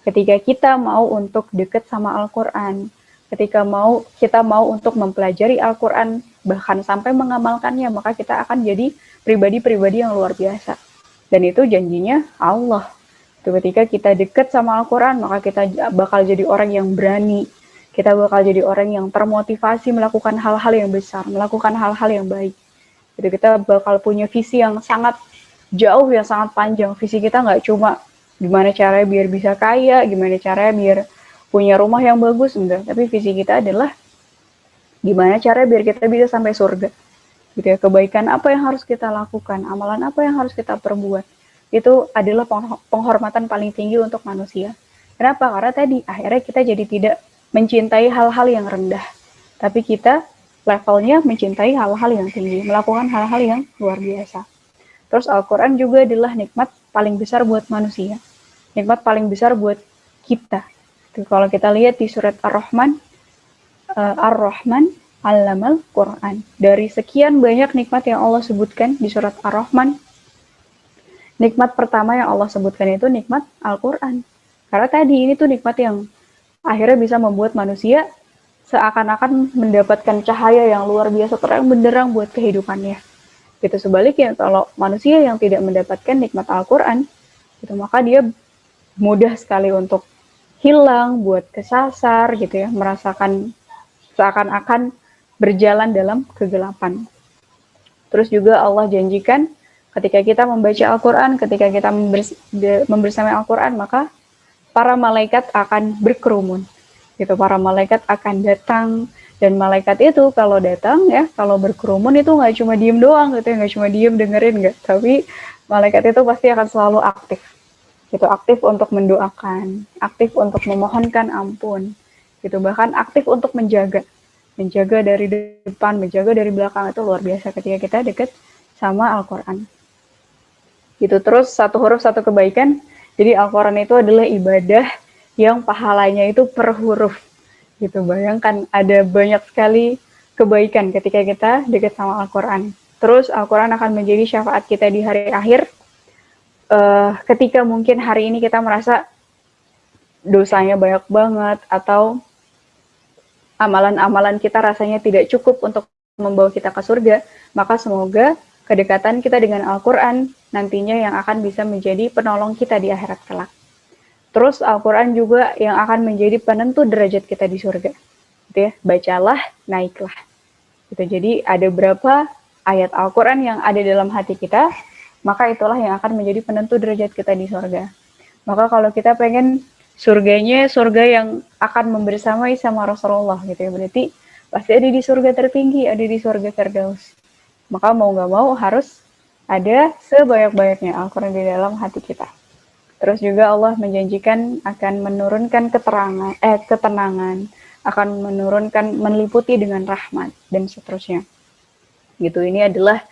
Ketika kita mau untuk dekat sama Al-Quran, ketika mau kita mau untuk mempelajari Al-Quran, bahkan sampai mengamalkannya, maka kita akan jadi pribadi-pribadi yang luar biasa. Dan itu janjinya Allah. Itu ketika kita dekat sama Al-Quran, maka kita bakal jadi orang yang berani. Kita bakal jadi orang yang termotivasi melakukan hal-hal yang besar, melakukan hal-hal yang baik. Jadi kita bakal punya visi yang sangat jauh, yang sangat panjang. Visi kita nggak cuma gimana caranya biar bisa kaya, gimana caranya biar punya rumah yang bagus, enggak. Tapi visi kita adalah gimana caranya biar kita bisa sampai surga gitu ya kebaikan apa yang harus kita lakukan amalan apa yang harus kita perbuat itu adalah penghormatan paling tinggi untuk manusia kenapa karena tadi akhirnya kita jadi tidak mencintai hal-hal yang rendah tapi kita levelnya mencintai hal-hal yang tinggi melakukan hal-hal yang luar biasa terus Al-Quran juga adalah nikmat paling besar buat manusia nikmat paling besar buat kita kalau kita lihat di surat Ar-Rahman uh, Ar-Rahman Allamal Quran. Dari sekian banyak nikmat yang Allah sebutkan di surat Ar-Rahman, nikmat pertama yang Allah sebutkan itu nikmat Al-Quran. Karena tadi ini tuh nikmat yang akhirnya bisa membuat manusia seakan-akan mendapatkan cahaya yang luar biasa terang benderang buat kehidupannya. Gitu sebaliknya kalau manusia yang tidak mendapatkan nikmat Al-Quran, itu maka dia mudah sekali untuk hilang, buat kesasar gitu ya, merasakan seakan-akan berjalan dalam kegelapan. Terus juga Allah janjikan ketika kita membaca Al-Quran, ketika kita membersamai Al-Quran, maka para malaikat akan berkerumun. Gitu, para malaikat akan datang dan malaikat itu kalau datang ya, kalau berkerumun itu nggak cuma diem doang gitu ya, nggak cuma diem dengerin nggak, tapi malaikat itu pasti akan selalu aktif. Gitu, aktif untuk mendoakan, aktif untuk memohonkan ampun, gitu bahkan aktif untuk menjaga menjaga dari depan, menjaga dari belakang itu luar biasa ketika kita dekat sama Al-Quran. Gitu terus satu huruf satu kebaikan. Jadi Al-Quran itu adalah ibadah yang pahalanya itu per huruf. Gitu bayangkan ada banyak sekali kebaikan ketika kita dekat sama Al-Quran. Terus Al-Quran akan menjadi syafaat kita di hari akhir. Uh, ketika mungkin hari ini kita merasa dosanya banyak banget atau amalan-amalan kita rasanya tidak cukup untuk membawa kita ke surga, maka semoga kedekatan kita dengan Al-Quran nantinya yang akan bisa menjadi penolong kita di akhirat kelak. Terus Al-Quran juga yang akan menjadi penentu derajat kita di surga. Gitu ya, bacalah, naiklah. Gitu. Jadi ada berapa ayat Al-Quran yang ada dalam hati kita, maka itulah yang akan menjadi penentu derajat kita di surga. Maka kalau kita pengen surganya surga yang akan membersamai sama Rasulullah gitu ya berarti pasti ada di surga tertinggi ada di surga Firdaus maka mau nggak mau harus ada sebanyak-banyaknya Al-Quran di dalam hati kita terus juga Allah menjanjikan akan menurunkan keterangan eh ketenangan akan menurunkan meliputi dengan rahmat dan seterusnya gitu ini adalah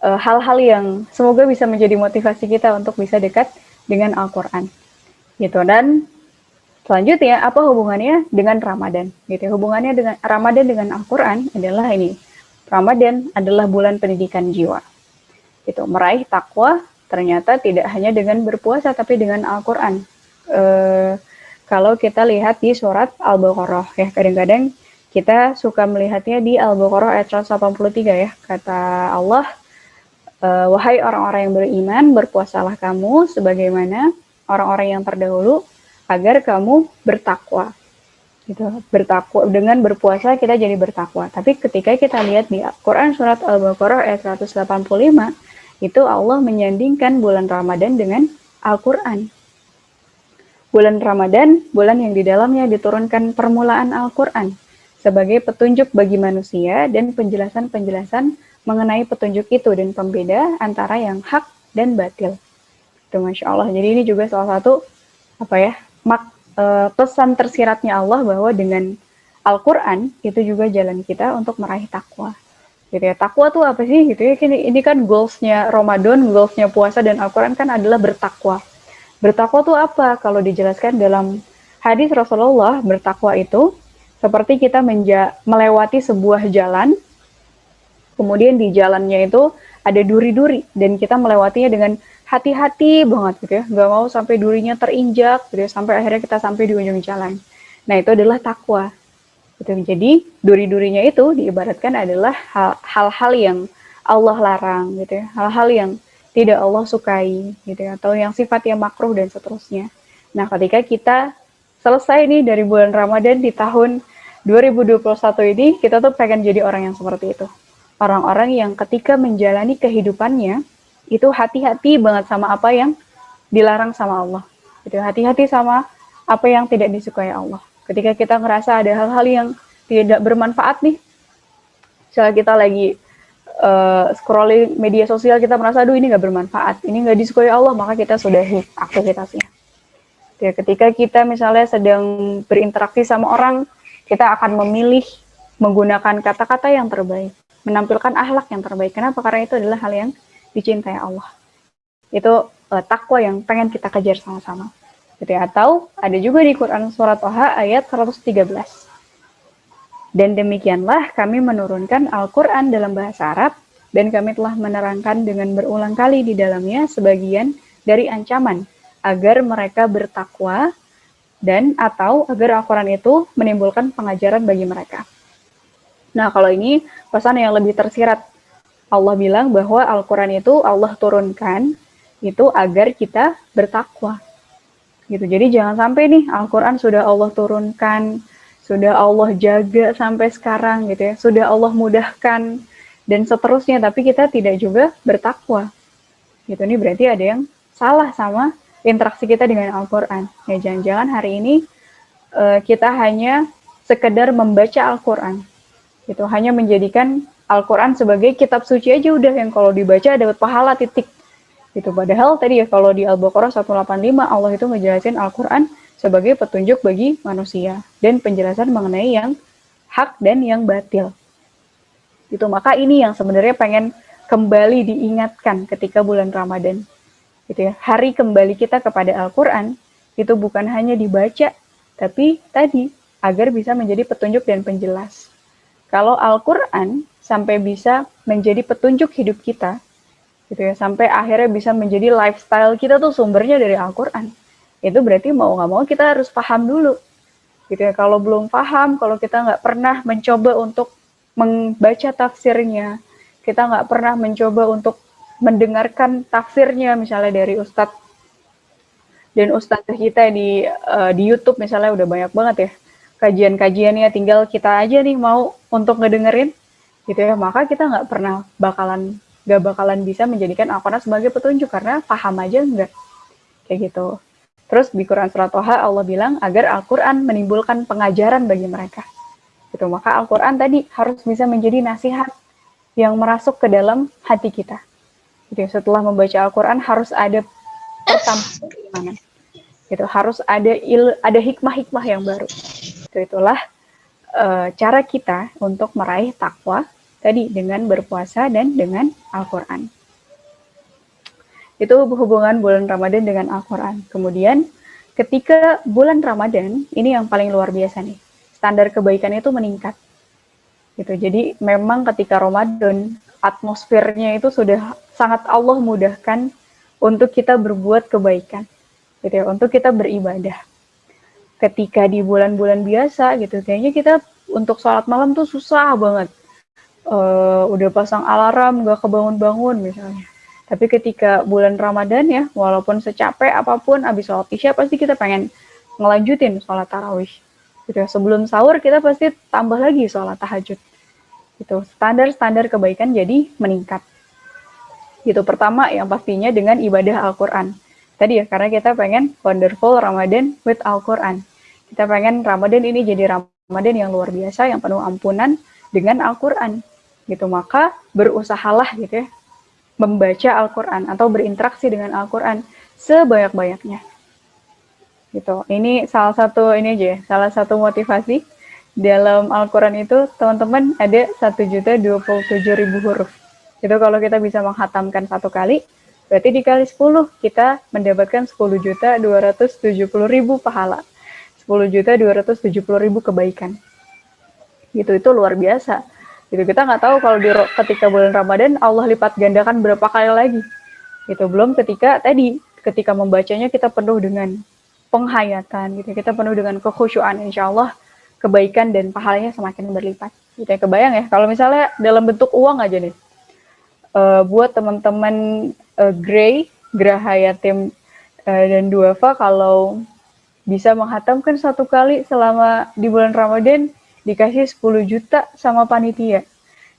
eh, hal-hal uh, yang semoga bisa menjadi motivasi kita untuk bisa dekat dengan Al-Qur'an. Gitu dan selanjutnya apa hubungannya dengan Ramadan? Gitu. Hubungannya dengan Ramadan dengan Al-Qur'an adalah ini. Ramadan adalah bulan pendidikan jiwa. Itu meraih takwa ternyata tidak hanya dengan berpuasa tapi dengan Al-Qur'an. Eh, kalau kita lihat di surat Al-Baqarah ya kadang-kadang kita suka melihatnya di Al-Baqarah ayat 183 ya. Kata Allah e, wahai orang-orang yang beriman berpuasalah kamu sebagaimana orang-orang yang terdahulu agar kamu bertakwa. Gitu. Bertakwa dengan berpuasa kita jadi bertakwa. Tapi ketika kita lihat di Quran surat Al-Baqarah ayat 185 itu Allah menyandingkan bulan Ramadan dengan Al-Qur'an Bulan Ramadan, bulan yang di dalamnya diturunkan permulaan Al-Quran sebagai petunjuk bagi manusia dan penjelasan-penjelasan mengenai petunjuk itu dan pembeda antara yang hak dan batil. Itu Masya Allah. Jadi ini juga salah satu apa ya mak, e, pesan tersiratnya Allah bahwa dengan Al-Quran itu juga jalan kita untuk meraih takwa. Gitu ya, takwa tuh apa sih? Gitu ya, ini, ini kan goalsnya Ramadan, goalsnya puasa dan Al-Quran kan adalah bertakwa Bertakwa itu apa? Kalau dijelaskan dalam hadis Rasulullah, bertakwa itu seperti kita menja melewati sebuah jalan, kemudian di jalannya itu ada duri-duri, dan kita melewatinya dengan hati-hati banget gitu ya, nggak mau sampai durinya terinjak, gitu ya, sampai akhirnya kita sampai di ujung jalan. Nah itu adalah takwa. Gitu. Jadi duri-durinya itu diibaratkan adalah hal-hal yang Allah larang gitu ya, hal-hal yang tidak Allah sukai gitu ya atau yang sifatnya makruh dan seterusnya. Nah, ketika kita selesai nih dari bulan Ramadan di tahun 2021 ini, kita tuh pengen jadi orang yang seperti itu. Orang-orang yang ketika menjalani kehidupannya itu hati-hati banget sama apa yang dilarang sama Allah. Gitu, hati-hati sama apa yang tidak disukai Allah. Ketika kita ngerasa ada hal-hal yang tidak bermanfaat nih, misalnya kita lagi uh, scrolling media sosial kita merasa aduh ini nggak bermanfaat, ini nggak disukai Allah, maka kita sudahi aktivitasnya. Ya, ketika kita misalnya sedang berinteraksi sama orang, kita akan memilih menggunakan kata-kata yang terbaik, menampilkan akhlak yang terbaik. Kenapa? Karena itu adalah hal yang dicintai Allah. Itu uh, takwa yang pengen kita kejar sama-sama. Gitu. Atau ada juga di Quran surat Toha ayat 113 dan demikianlah kami menurunkan Al-Quran dalam bahasa Arab, dan kami telah menerangkan dengan berulang kali di dalamnya sebagian dari ancaman, agar mereka bertakwa, dan atau agar Al-Quran itu menimbulkan pengajaran bagi mereka. Nah, kalau ini pesan yang lebih tersirat. Allah bilang bahwa Al-Quran itu Allah turunkan itu agar kita bertakwa. Gitu. Jadi jangan sampai nih Al-Quran sudah Allah turunkan, sudah Allah jaga sampai sekarang gitu ya, sudah Allah mudahkan dan seterusnya, tapi kita tidak juga bertakwa. Gitu ini berarti ada yang salah sama interaksi kita dengan Al-Qur'an. Ya jangan-jangan hari ini uh, kita hanya sekedar membaca Al-Qur'an. Gitu, hanya menjadikan Al-Qur'an sebagai kitab suci aja udah yang kalau dibaca dapat pahala titik. Gitu. Padahal tadi ya kalau di Al-Baqarah 185 Allah itu ngejelasin Al-Qur'an sebagai petunjuk bagi manusia dan penjelasan mengenai yang hak dan yang batil. Itu maka ini yang sebenarnya pengen kembali diingatkan ketika bulan Ramadan. Gitu ya. Hari kembali kita kepada Al-Qur'an itu bukan hanya dibaca tapi tadi agar bisa menjadi petunjuk dan penjelas. Kalau Al-Qur'an sampai bisa menjadi petunjuk hidup kita gitu ya. Sampai akhirnya bisa menjadi lifestyle kita tuh sumbernya dari Al-Qur'an. Itu berarti mau nggak mau kita harus paham dulu. Gitu ya. Kalau belum paham kalau kita nggak pernah mencoba untuk membaca tafsirnya kita nggak pernah mencoba untuk mendengarkan tafsirnya misalnya dari ustadz dan ustadz kita di uh, di YouTube misalnya udah banyak banget ya. Kajian-kajiannya tinggal kita aja nih mau untuk ngedengerin gitu ya. Maka kita nggak pernah bakalan nggak bakalan bisa menjadikan Al-Quran sebagai petunjuk karena paham aja nggak kayak gitu Terus di Quran Surat Toha Allah bilang agar Al-Quran menimbulkan pengajaran bagi mereka. Gitu. Maka Al-Quran tadi harus bisa menjadi nasihat yang merasuk ke dalam hati kita. Gitu. Setelah membaca Al-Quran harus ada pertama keimanan. Gitu. Harus ada il, ada hikmah-hikmah yang baru. Itu itulah uh, cara kita untuk meraih takwa tadi dengan berpuasa dan dengan Al-Quran. itu hubungan bulan Ramadan dengan Al-Quran. Kemudian ketika bulan Ramadan, ini yang paling luar biasa nih, standar kebaikan itu meningkat. Gitu. Jadi memang ketika Ramadan, atmosfernya itu sudah sangat Allah mudahkan untuk kita berbuat kebaikan, gitu ya, untuk kita beribadah. Ketika di bulan-bulan biasa gitu, kayaknya kita untuk sholat malam tuh susah banget. Uh, udah pasang alarm, gak kebangun-bangun misalnya tapi ketika bulan Ramadan ya, walaupun secapek apa pun, abis sholat isya pasti kita pengen ngelanjutin sholat tarawih. Gitu ya. Sebelum sahur kita pasti tambah lagi sholat tahajud. Gitu. Standar-standar kebaikan jadi meningkat. Gitu. Pertama yang pastinya dengan ibadah Al-Quran. Tadi ya, karena kita pengen wonderful Ramadan with Al-Quran. Kita pengen Ramadan ini jadi Ramadan yang luar biasa, yang penuh ampunan dengan Al-Quran. Gitu. Maka berusahalah gitu ya, membaca Al-Quran atau berinteraksi dengan Al-Quran sebanyak-banyaknya. Gitu. Ini salah satu ini aja, ya, salah satu motivasi dalam Al-Quran itu teman-teman ada satu juta dua puluh tujuh ribu huruf. Itu kalau kita bisa menghatamkan satu kali, berarti dikali 10 kita mendapatkan 10 juta 270 ribu pahala. 10 juta 270 ribu kebaikan. Gitu, itu luar biasa gitu kita nggak tahu kalau di ketika bulan Ramadan Allah lipat gandakan berapa kali lagi. Gitu belum ketika tadi ketika membacanya kita penuh dengan penghayatan gitu kita penuh dengan kekhusyuan insya Allah kebaikan dan pahalanya semakin berlipat. Gitu ya kebayang ya kalau misalnya dalam bentuk uang aja nih uh, buat teman-teman uh, Grey Graha Yatim uh, dan Duafa kalau bisa menghatamkan satu kali selama di bulan Ramadan dikasih 10 juta sama panitia.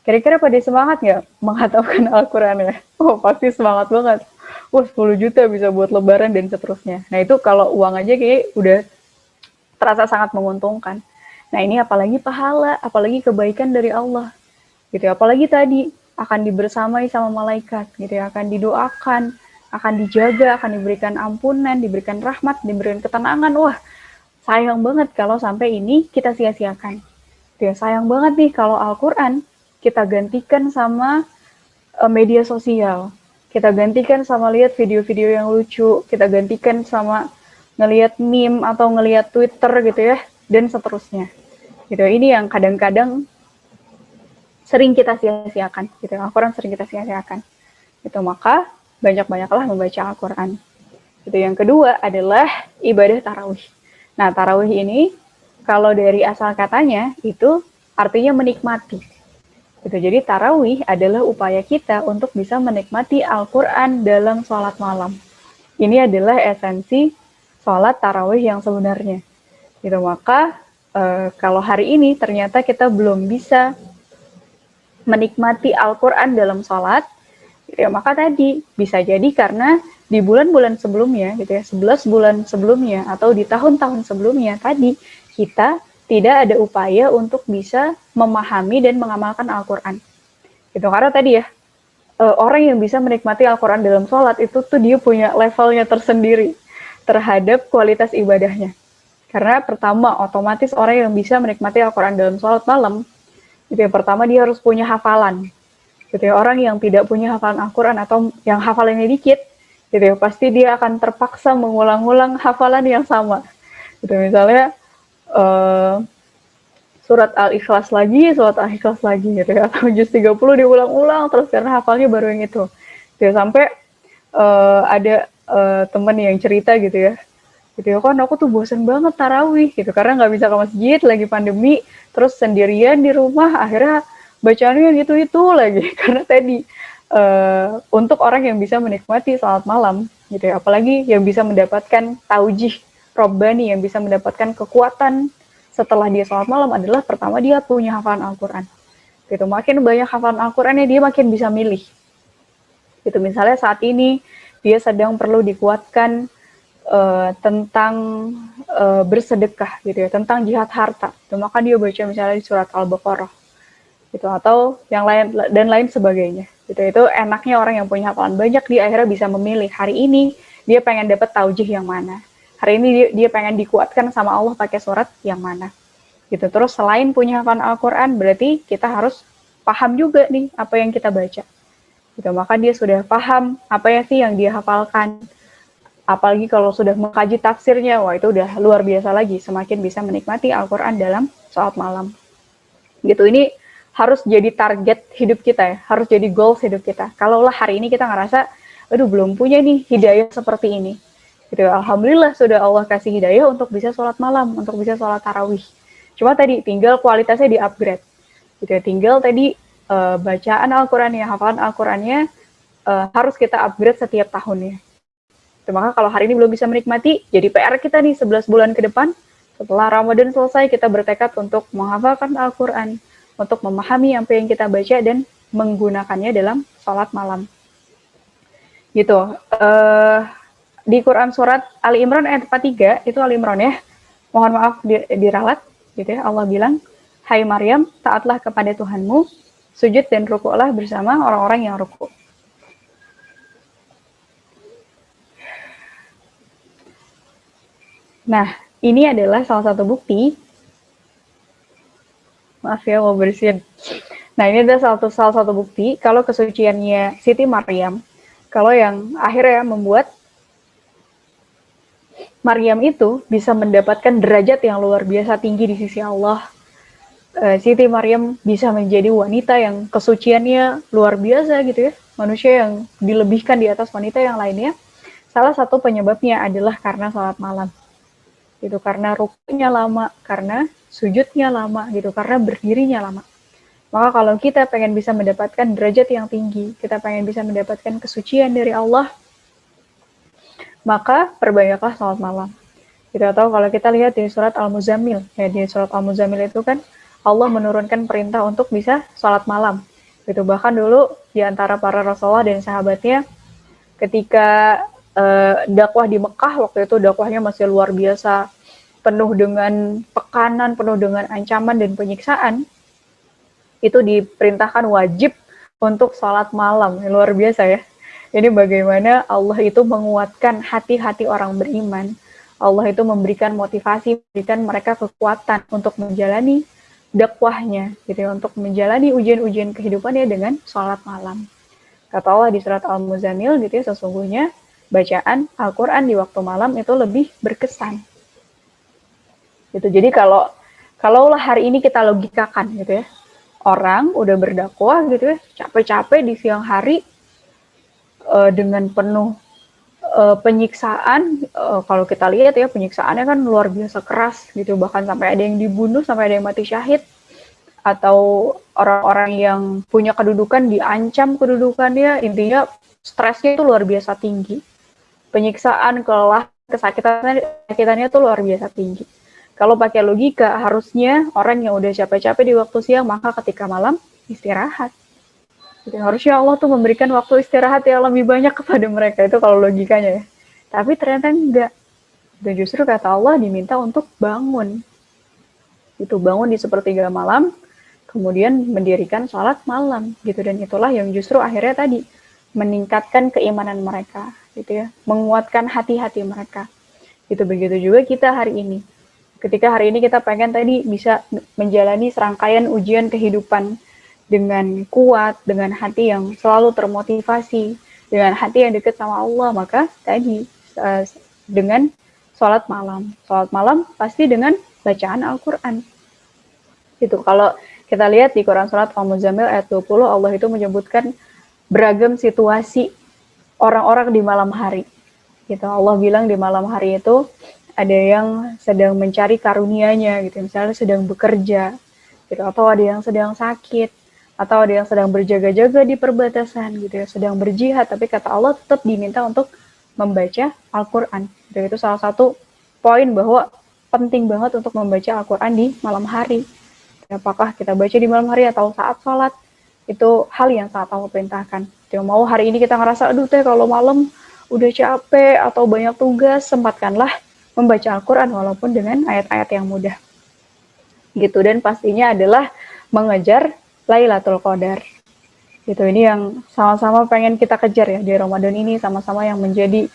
Kira-kira pada semangat nggak menghatamkan Al-Quran ya? Oh, pasti semangat banget. Wah, 10 juta bisa buat lebaran dan seterusnya. Nah, itu kalau uang aja kayak udah terasa sangat menguntungkan. Nah, ini apalagi pahala, apalagi kebaikan dari Allah. Gitu. Apalagi tadi akan dibersamai sama malaikat, gitu ya, akan didoakan, akan dijaga, akan diberikan ampunan, diberikan rahmat, diberikan ketenangan. Wah, sayang banget kalau sampai ini kita sia-siakan. Ya, sayang banget nih kalau Al-Quran kita gantikan sama uh, media sosial. Kita gantikan sama lihat video-video yang lucu, kita gantikan sama ngelihat meme atau ngelihat Twitter gitu ya, dan seterusnya. Gitu. Ini yang kadang-kadang sering kita sia-siakan, gitu. Al-Quran sering kita sia-siakan. Itu maka banyak-banyaklah membaca Al-Quran. Itu yang kedua adalah ibadah tarawih. Nah, tarawih ini kalau dari asal katanya itu artinya menikmati. Gitu. Jadi tarawih adalah upaya kita untuk bisa menikmati Al-Quran dalam sholat malam. Ini adalah esensi sholat tarawih yang sebenarnya. Gitu. Maka e, kalau hari ini ternyata kita belum bisa menikmati Al-Quran dalam sholat, ya maka tadi bisa jadi karena di bulan-bulan sebelumnya gitu ya 11 bulan sebelumnya atau di tahun-tahun sebelumnya tadi kita tidak ada upaya untuk bisa memahami dan mengamalkan Al-Quran. Gitu, karena tadi ya, eh, orang yang bisa menikmati Al-Quran dalam sholat itu tuh dia punya levelnya tersendiri terhadap kualitas ibadahnya. Karena pertama, otomatis orang yang bisa menikmati Al-Quran dalam sholat malam, itu yang pertama dia harus punya hafalan. Gitu ya, orang yang tidak punya hafalan Al-Quran atau yang hafalannya dikit, gitu ya, pasti dia akan terpaksa mengulang-ulang hafalan yang sama. Gitu, misalnya, uh, surat Al-Ikhlas lagi, surat Al-Ikhlas lagi gitu ya. Atau juz 30 diulang-ulang terus karena hafalnya baru yang itu. Gitu, sampai uh, ada uh, temen yang cerita gitu ya. Gitu ya, kan aku tuh bosen banget tarawih gitu karena nggak bisa ke masjid lagi pandemi, terus sendirian di rumah akhirnya bacaannya gitu-itu lagi karena tadi uh, untuk orang yang bisa menikmati salat malam gitu ya, apalagi yang bisa mendapatkan taujih Robbani yang bisa mendapatkan kekuatan setelah dia sholat malam adalah pertama dia punya hafalan Al-Quran. Gitu, makin banyak hafalan Al-Qurannya dia makin bisa milih. Gitu, misalnya saat ini dia sedang perlu dikuatkan uh, tentang uh, bersedekah gitu ya, tentang jihad harta. Gitu, maka dia baca misalnya di surat Al-Baqarah gitu atau yang lain dan lain sebagainya. Gitu itu enaknya orang yang punya hafalan banyak dia akhirnya bisa memilih hari ini dia pengen dapat taujih yang mana hari ini dia, dia pengen dikuatkan sama Allah pakai surat yang mana gitu terus selain punya hafalan Al-Quran berarti kita harus paham juga nih apa yang kita baca Gitu, maka dia sudah paham apa ya sih yang dia hafalkan. Apalagi kalau sudah mengkaji tafsirnya, wah itu udah luar biasa lagi, semakin bisa menikmati Al-Quran dalam saat malam. Gitu, ini harus jadi target hidup kita ya, harus jadi goals hidup kita. Kalaulah hari ini kita ngerasa, aduh belum punya nih hidayah seperti ini. Gitu, Alhamdulillah sudah Allah kasih hidayah untuk bisa sholat malam, untuk bisa sholat tarawih. Cuma tadi tinggal kualitasnya di upgrade. Gitu ya, tinggal tadi uh, bacaan Al-Qurannya, hafalan Al-Qurannya uh, harus kita upgrade setiap tahunnya. Itu, maka kalau hari ini belum bisa menikmati, jadi PR kita nih 11 bulan ke depan, setelah Ramadan selesai kita bertekad untuk menghafalkan Al-Quran, untuk memahami apa yang kita baca dan menggunakannya dalam sholat malam. Gitu. Uh, di Quran surat Ali Imran ayat 43, itu Ali Imran ya, mohon maaf diralat, gitu ya, Allah bilang, Hai Maryam, taatlah kepada Tuhanmu, sujud dan rukuklah bersama orang-orang yang rukuk. Nah, ini adalah salah satu bukti. Maaf ya, mau bersihin. Nah, ini adalah salah satu, salah satu bukti kalau kesuciannya Siti Maryam, kalau yang akhirnya membuat Maryam itu bisa mendapatkan derajat yang luar biasa tinggi di sisi Allah uh, Siti Maryam bisa menjadi wanita yang kesuciannya luar biasa gitu ya, manusia yang dilebihkan di atas wanita yang lainnya. Salah satu penyebabnya adalah karena sholat malam, gitu. Karena rukunya lama, karena sujudnya lama, gitu. Karena berdirinya lama. Maka kalau kita pengen bisa mendapatkan derajat yang tinggi, kita pengen bisa mendapatkan kesucian dari Allah, maka perbanyaklah sholat malam. Kita tahu kalau kita lihat di surat Al-Muzammil, ya di surat Al-Muzammil itu kan Allah menurunkan perintah untuk bisa sholat malam. Gitu. Bahkan dulu di antara para Rasulullah dan sahabatnya ketika uh, dakwah di Mekah waktu itu dakwahnya masih luar biasa, penuh dengan tekanan, penuh dengan ancaman dan penyiksaan. Itu diperintahkan wajib untuk sholat malam. Luar biasa ya. Ini bagaimana Allah itu menguatkan hati-hati orang beriman. Allah itu memberikan motivasi, memberikan mereka kekuatan untuk menjalani dakwahnya gitu ya, untuk menjalani ujian-ujian kehidupannya dengan sholat malam. Kata Allah di surat Al-Muzamil gitu ya, sesungguhnya bacaan Al-Quran di waktu malam itu lebih berkesan. Gitu. Jadi kalau kalaulah hari ini kita logikakan gitu ya, orang udah berdakwah gitu ya, capek-capek di siang hari uh, dengan penuh uh, penyiksaan uh, kalau kita lihat ya penyiksaannya kan luar biasa keras gitu. Bahkan sampai ada yang dibunuh sampai ada yang mati syahid. Atau orang-orang yang punya kedudukan diancam kedudukannya. Intinya stresnya itu luar biasa tinggi. Penyiksaan kelelahan kesakitannya kesakitannya itu luar biasa tinggi. Kalau pakai logika harusnya orang yang udah capek-capek di waktu siang maka ketika malam istirahat Gitu. Harusnya Allah tuh memberikan waktu istirahat yang lebih banyak kepada mereka itu kalau logikanya ya. Tapi ternyata enggak. Dan justru kata Allah diminta untuk bangun. Itu bangun di sepertiga malam, kemudian mendirikan sholat malam gitu dan itulah yang justru akhirnya tadi meningkatkan keimanan mereka gitu ya, menguatkan hati-hati mereka. Itu begitu juga kita hari ini. Ketika hari ini kita pengen tadi bisa menjalani serangkaian ujian kehidupan dengan kuat, dengan hati yang selalu termotivasi, dengan hati yang dekat sama Allah, maka tadi uh, dengan sholat malam. Sholat malam pasti dengan bacaan Al-Quran. Itu kalau kita lihat di Quran Surat Al-Muzammil ayat 20, Allah itu menyebutkan beragam situasi orang-orang di malam hari. Gitu. Allah bilang di malam hari itu ada yang sedang mencari karunia-Nya, gitu. misalnya sedang bekerja, gitu. atau ada yang sedang sakit, atau ada yang sedang berjaga-jaga di perbatasan gitu ya, sedang berjihad, tapi kata Allah tetap diminta untuk membaca Al-Quran. Dan itu salah satu poin bahwa penting banget untuk membaca Al-Quran di malam hari. Apakah kita baca di malam hari atau saat sholat, itu hal yang sangat Allah perintahkan. Jadi mau hari ini kita ngerasa, aduh teh kalau malam udah capek atau banyak tugas, sempatkanlah membaca Al-Quran walaupun dengan ayat-ayat yang mudah. Gitu, dan pastinya adalah mengejar Lailatul Qadar. Itu ini yang sama-sama pengen kita kejar ya di Ramadan ini sama-sama yang menjadi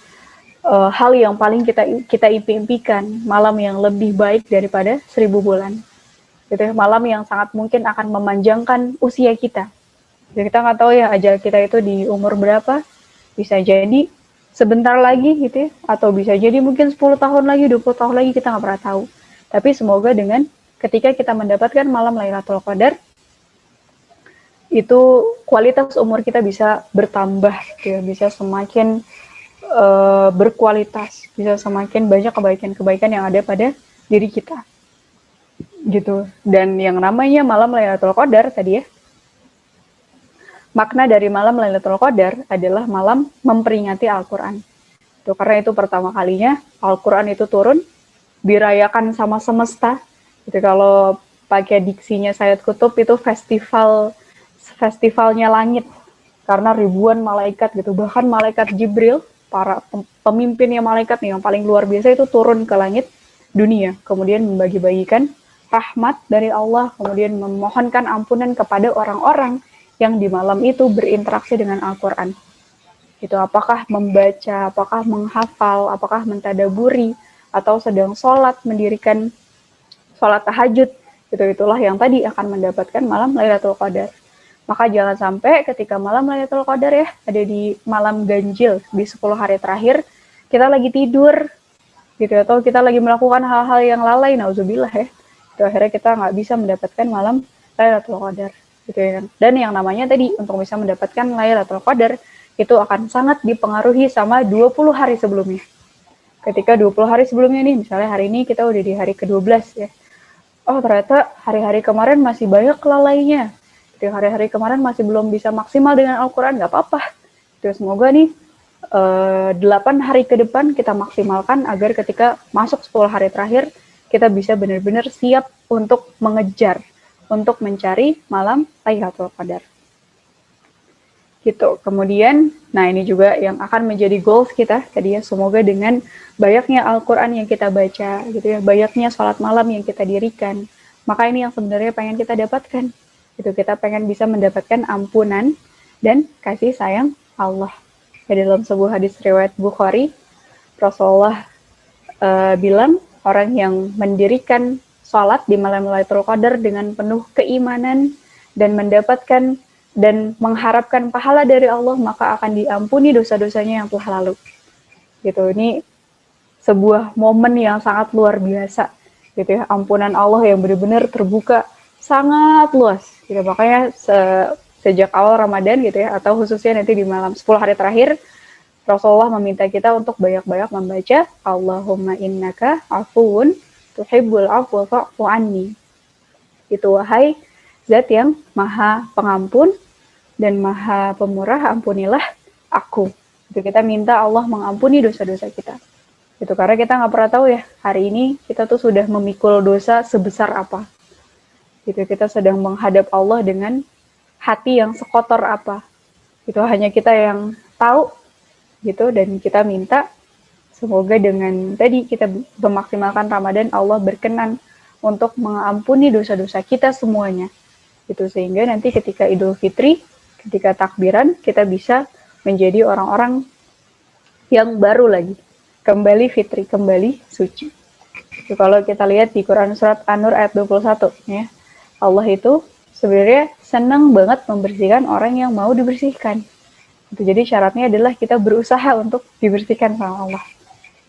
uh, hal yang paling kita kita impikan malam yang lebih baik daripada seribu bulan. Gitu ya, malam yang sangat mungkin akan memanjangkan usia kita. Jadi kita nggak tahu ya ajal kita itu di umur berapa, bisa jadi sebentar lagi gitu ya, atau bisa jadi mungkin 10 tahun lagi, 20 tahun lagi kita nggak pernah tahu. Tapi semoga dengan ketika kita mendapatkan malam Lailatul Qadar, itu kualitas umur kita bisa bertambah, gitu ya, bisa semakin uh, berkualitas, bisa semakin banyak kebaikan-kebaikan yang ada pada diri kita, gitu. Dan yang namanya malam Lailatul Qadar tadi ya, makna dari malam Lailatul Qadar adalah malam memperingati Al-Quran. Karena itu pertama kalinya Al-Quran itu turun, dirayakan sama semesta. Itu kalau pakai diksinya Sayyid Kutub itu festival festivalnya langit. Karena ribuan malaikat gitu. Bahkan malaikat Jibril para pemimpinnya malaikat nih yang paling luar biasa itu turun ke langit dunia. Kemudian membagi-bagikan rahmat dari Allah. Kemudian memohonkan ampunan kepada orang-orang yang di malam itu berinteraksi dengan Al-Quran. Itu apakah membaca apakah menghafal apakah mentadaburi atau sedang sholat mendirikan sholat tahajud. Itu itulah yang tadi akan mendapatkan malam Lailatul Qadar maka jangan sampai ketika malam Lailatul Qadar ya, ada di malam ganjil di 10 hari terakhir, kita lagi tidur, gitu atau kita lagi melakukan hal-hal yang lalai, nauzubillah ya. Itu akhirnya kita nggak bisa mendapatkan malam Lailatul Qadar. Gitu ya. Dan yang namanya tadi, untuk bisa mendapatkan Lailatul Qadar, itu akan sangat dipengaruhi sama 20 hari sebelumnya. Ketika 20 hari sebelumnya nih, misalnya hari ini kita udah di hari ke-12 ya. Oh ternyata hari-hari kemarin masih banyak lalainya, di hari-hari kemarin masih belum bisa maksimal dengan Al-Quran, nggak apa-apa. Terus semoga nih, eh, 8 hari ke depan kita maksimalkan agar ketika masuk 10 hari terakhir, kita bisa benar-benar siap untuk mengejar, untuk mencari malam Lailatul Qadar. Gitu. Kemudian, nah ini juga yang akan menjadi goals kita tadi ya, semoga dengan banyaknya Al-Quran yang kita baca, gitu ya, banyaknya sholat malam yang kita dirikan, maka ini yang sebenarnya pengen kita dapatkan itu kita pengen bisa mendapatkan ampunan dan kasih sayang Allah. Ya, dalam sebuah hadis riwayat Bukhari, Rasulullah uh, bilang orang yang mendirikan sholat di malam Lailatul Qadar dengan penuh keimanan dan mendapatkan dan mengharapkan pahala dari Allah maka akan diampuni dosa-dosanya yang telah lalu. Gitu. Ini sebuah momen yang sangat luar biasa gitu ya. Ampunan Allah yang benar-benar terbuka sangat luas gitu makanya se sejak awal Ramadan gitu ya atau khususnya nanti di malam 10 hari terakhir Rasulullah meminta kita untuk banyak-banyak membaca Allahumma innaka afuun tuhibbul afwa fa'fu anni. Itu wahai zat yang maha pengampun dan maha pemurah ampunilah aku. Itu kita minta Allah mengampuni dosa-dosa kita. Itu karena kita nggak pernah tahu ya hari ini kita tuh sudah memikul dosa sebesar apa gitu kita sedang menghadap Allah dengan hati yang sekotor apa. Itu hanya kita yang tahu gitu dan kita minta semoga dengan tadi kita memaksimalkan Ramadan Allah berkenan untuk mengampuni dosa-dosa kita semuanya. Itu sehingga nanti ketika Idul Fitri ketika takbiran kita bisa menjadi orang-orang yang baru lagi. Kembali fitri kembali suci. Itu kalau kita lihat di Quran surat An-Nur ayat 21 ya Allah itu sebenarnya senang banget membersihkan orang yang mau dibersihkan. Jadi syaratnya adalah kita berusaha untuk dibersihkan sama Allah.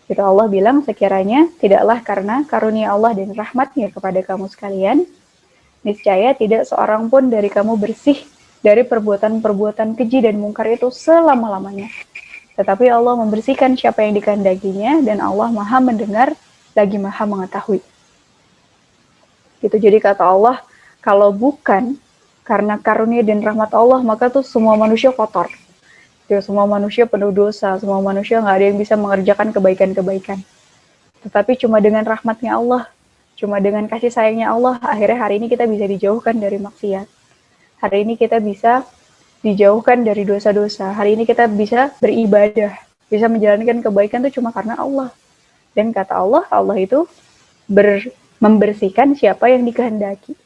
Itu Allah bilang sekiranya tidaklah karena karunia Allah dan rahmatnya kepada kamu sekalian, niscaya tidak seorang pun dari kamu bersih dari perbuatan-perbuatan keji dan mungkar itu selama-lamanya. Tetapi Allah membersihkan siapa yang dikehendakinya dan Allah maha mendengar lagi maha mengetahui. Itu jadi kata Allah, kalau bukan karena karunia dan rahmat Allah, maka tuh semua manusia kotor. Ya, semua manusia penuh dosa, semua manusia nggak ada yang bisa mengerjakan kebaikan-kebaikan. Tetapi cuma dengan rahmatnya Allah, cuma dengan kasih sayangnya Allah, akhirnya hari ini kita bisa dijauhkan dari maksiat. Hari ini kita bisa dijauhkan dari dosa-dosa. Hari ini kita bisa beribadah, bisa menjalankan kebaikan itu cuma karena Allah. Dan kata Allah, Allah itu ber, membersihkan siapa yang dikehendaki.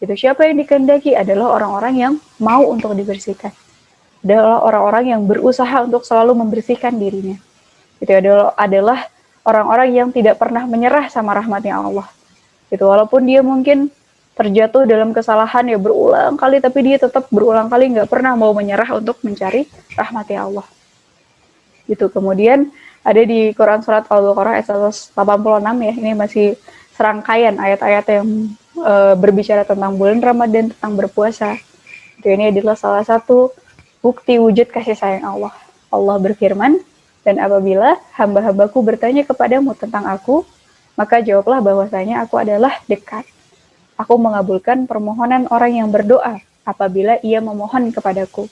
Itu siapa yang dikehendaki adalah orang-orang yang mau untuk dibersihkan. Adalah orang-orang yang berusaha untuk selalu membersihkan dirinya. Itu adalah orang-orang yang tidak pernah menyerah sama rahmatnya Allah. Itu walaupun dia mungkin terjatuh dalam kesalahan ya berulang kali tapi dia tetap berulang kali nggak pernah mau menyerah untuk mencari rahmati Allah gitu kemudian ada di Quran surat Al-Baqarah ayat 186 ya ini masih serangkaian ayat-ayat yang e, berbicara tentang bulan Ramadan tentang berpuasa Jadi ini adalah salah satu bukti wujud kasih sayang Allah Allah berfirman dan apabila hamba-hambaku bertanya kepadamu tentang aku maka jawablah bahwasanya aku adalah dekat Aku mengabulkan permohonan orang yang berdoa apabila ia memohon kepadaku.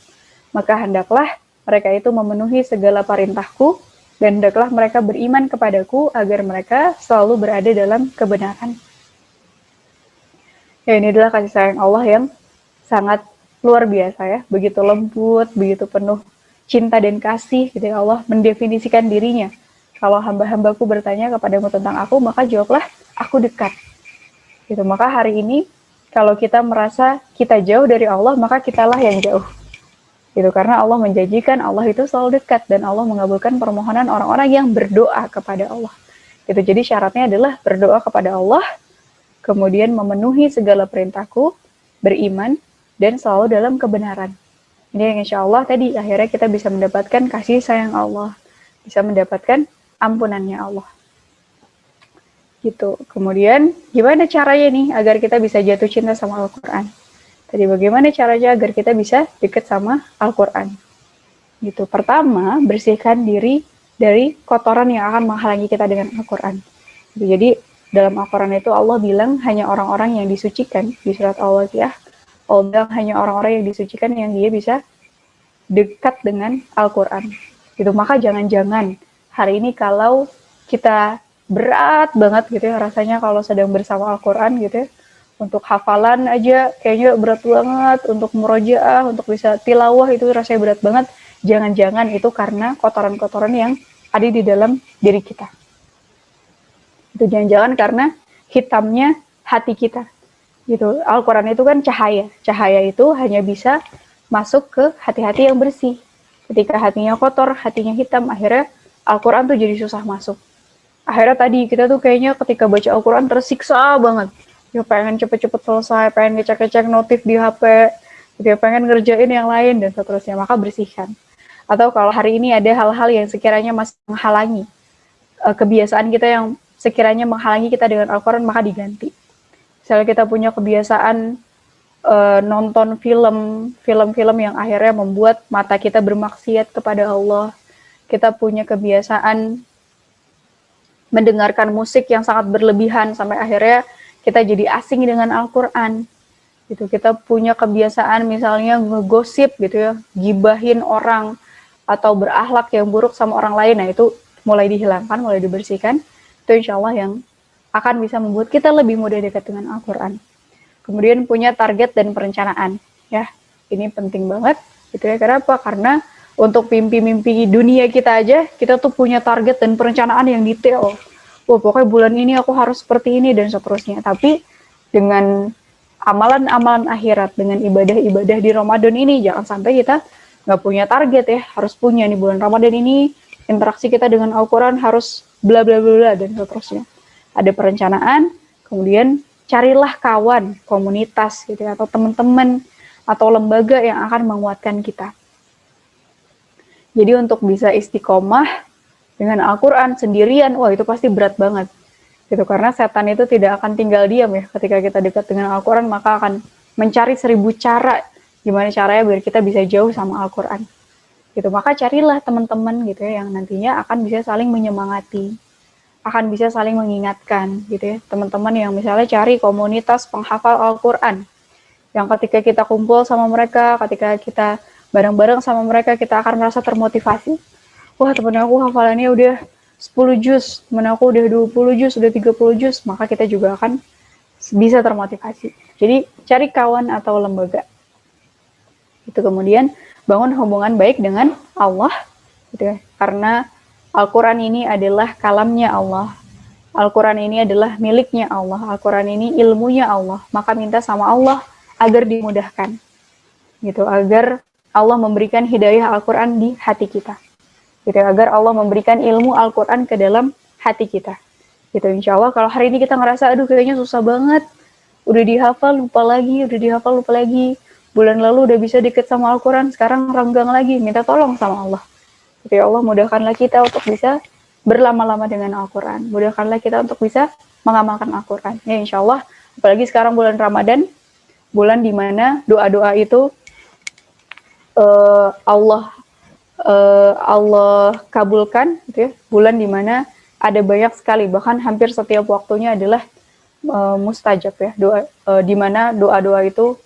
Maka hendaklah mereka itu memenuhi segala perintahku dan hendaklah mereka beriman kepadaku agar mereka selalu berada dalam kebenaran. Ya ini adalah kasih sayang Allah yang sangat luar biasa ya, begitu lembut, begitu penuh cinta dan kasih gitu ya Allah mendefinisikan dirinya. Kalau hamba-hambaku bertanya kepadamu tentang aku, maka jawablah, aku dekat. Gitu. Maka hari ini kalau kita merasa kita jauh dari Allah maka kitalah yang jauh. Gitu. Karena Allah menjanjikan Allah itu selalu dekat dan Allah mengabulkan permohonan orang-orang yang berdoa kepada Allah. Gitu. Jadi syaratnya adalah berdoa kepada Allah kemudian memenuhi segala perintahku beriman dan selalu dalam kebenaran ini yang insya Allah tadi akhirnya kita bisa mendapatkan kasih sayang Allah bisa mendapatkan ampunannya Allah gitu. Kemudian gimana caranya nih agar kita bisa jatuh cinta sama Al-Quran? Tadi bagaimana caranya agar kita bisa deket sama Al-Quran? Gitu. Pertama, bersihkan diri dari kotoran yang akan menghalangi kita dengan Al-Quran. Jadi dalam Al-Quran itu Allah bilang hanya orang-orang yang disucikan di surat Al-Waqiah. Allah bilang hanya orang-orang yang disucikan yang dia bisa dekat dengan Al-Quran. Gitu. Maka jangan-jangan hari ini kalau kita berat banget gitu ya rasanya kalau sedang bersama Al-Quran gitu ya. Untuk hafalan aja kayaknya berat banget, untuk murojaah, untuk bisa tilawah itu rasanya berat banget. Jangan-jangan itu karena kotoran-kotoran yang ada di dalam diri kita. Itu jangan-jangan karena hitamnya hati kita. Gitu. Al-Quran itu kan cahaya. Cahaya itu hanya bisa masuk ke hati-hati yang bersih. Ketika hatinya kotor, hatinya hitam, akhirnya Al-Quran tuh jadi susah masuk akhirnya tadi kita tuh kayaknya ketika baca Al-Quran tersiksa banget ya pengen cepet-cepet selesai pengen ngecek-ngecek notif di HP dia pengen ngerjain yang lain dan seterusnya maka bersihkan atau kalau hari ini ada hal-hal yang sekiranya masih menghalangi uh, kebiasaan kita yang sekiranya menghalangi kita dengan Al-Quran maka diganti. Misalnya kita punya kebiasaan uh, nonton film film-film yang akhirnya membuat mata kita bermaksiat kepada Allah. Kita punya kebiasaan mendengarkan musik yang sangat berlebihan sampai akhirnya kita jadi asing dengan Al-Quran. Gitu kita punya kebiasaan misalnya ngegosip gitu ya gibahin orang atau berakhlak yang buruk sama orang lain. Nah itu mulai dihilangkan mulai dibersihkan itu insya Allah yang akan bisa membuat kita lebih mudah dekat dengan Al-Quran kemudian punya target dan perencanaan ya ini penting banget gitu ya kenapa karena untuk mimpi-mimpi dunia kita aja, kita tuh punya target dan perencanaan yang detail. Wah, pokoknya bulan ini aku harus seperti ini dan seterusnya. Tapi dengan amalan-amalan akhirat, dengan ibadah-ibadah di Ramadan ini, jangan sampai kita nggak punya target ya. Harus punya nih bulan Ramadan ini, interaksi kita dengan Al-Quran harus bla bla bla dan seterusnya. Ada perencanaan, kemudian carilah kawan, komunitas gitu ya, atau teman-teman atau lembaga yang akan menguatkan kita. Jadi untuk bisa istiqomah dengan Al-Quran sendirian, wah itu pasti berat banget. Gitu, karena setan itu tidak akan tinggal diam ya. Ketika kita dekat dengan Al-Quran, maka akan mencari seribu cara gimana caranya biar kita bisa jauh sama Al-Quran. Gitu, maka carilah teman-teman gitu ya yang nantinya akan bisa saling menyemangati, akan bisa saling mengingatkan gitu ya. Teman-teman yang misalnya cari komunitas penghafal Al-Quran, yang ketika kita kumpul sama mereka, ketika kita bareng-bareng sama mereka kita akan merasa termotivasi. Wah temen aku hafalannya udah 10 juz, temen aku udah 20 juz, udah 30 juz, maka kita juga akan bisa termotivasi. Jadi cari kawan atau lembaga. Itu kemudian bangun hubungan baik dengan Allah, gitu ya. Karena Al-Quran ini adalah kalamnya Allah. Al-Quran ini adalah miliknya Allah. Al-Quran ini ilmunya Allah. Maka minta sama Allah agar dimudahkan. Gitu, agar Allah memberikan hidayah Al-Quran di hati kita. Gitu, agar Allah memberikan ilmu Al-Quran ke dalam hati kita. Gitu, insya Allah kalau hari ini kita ngerasa, aduh kayaknya susah banget udah dihafal lupa lagi, udah dihafal lupa lagi. Bulan lalu udah bisa deket sama Al-Quran, sekarang renggang lagi, minta tolong sama Allah. Tapi ya Allah mudahkanlah kita untuk bisa berlama-lama dengan Al-Quran. Mudahkanlah kita untuk bisa mengamalkan Al-Quran. Ya insya Allah, apalagi sekarang bulan Ramadan, bulan di mana doa-doa itu uh, Allah uh, Allah kabulkan, gitu ya. bulan di mana ada banyak sekali, bahkan hampir setiap waktunya adalah uh, mustajab ya, doa uh, di mana doa-doa itu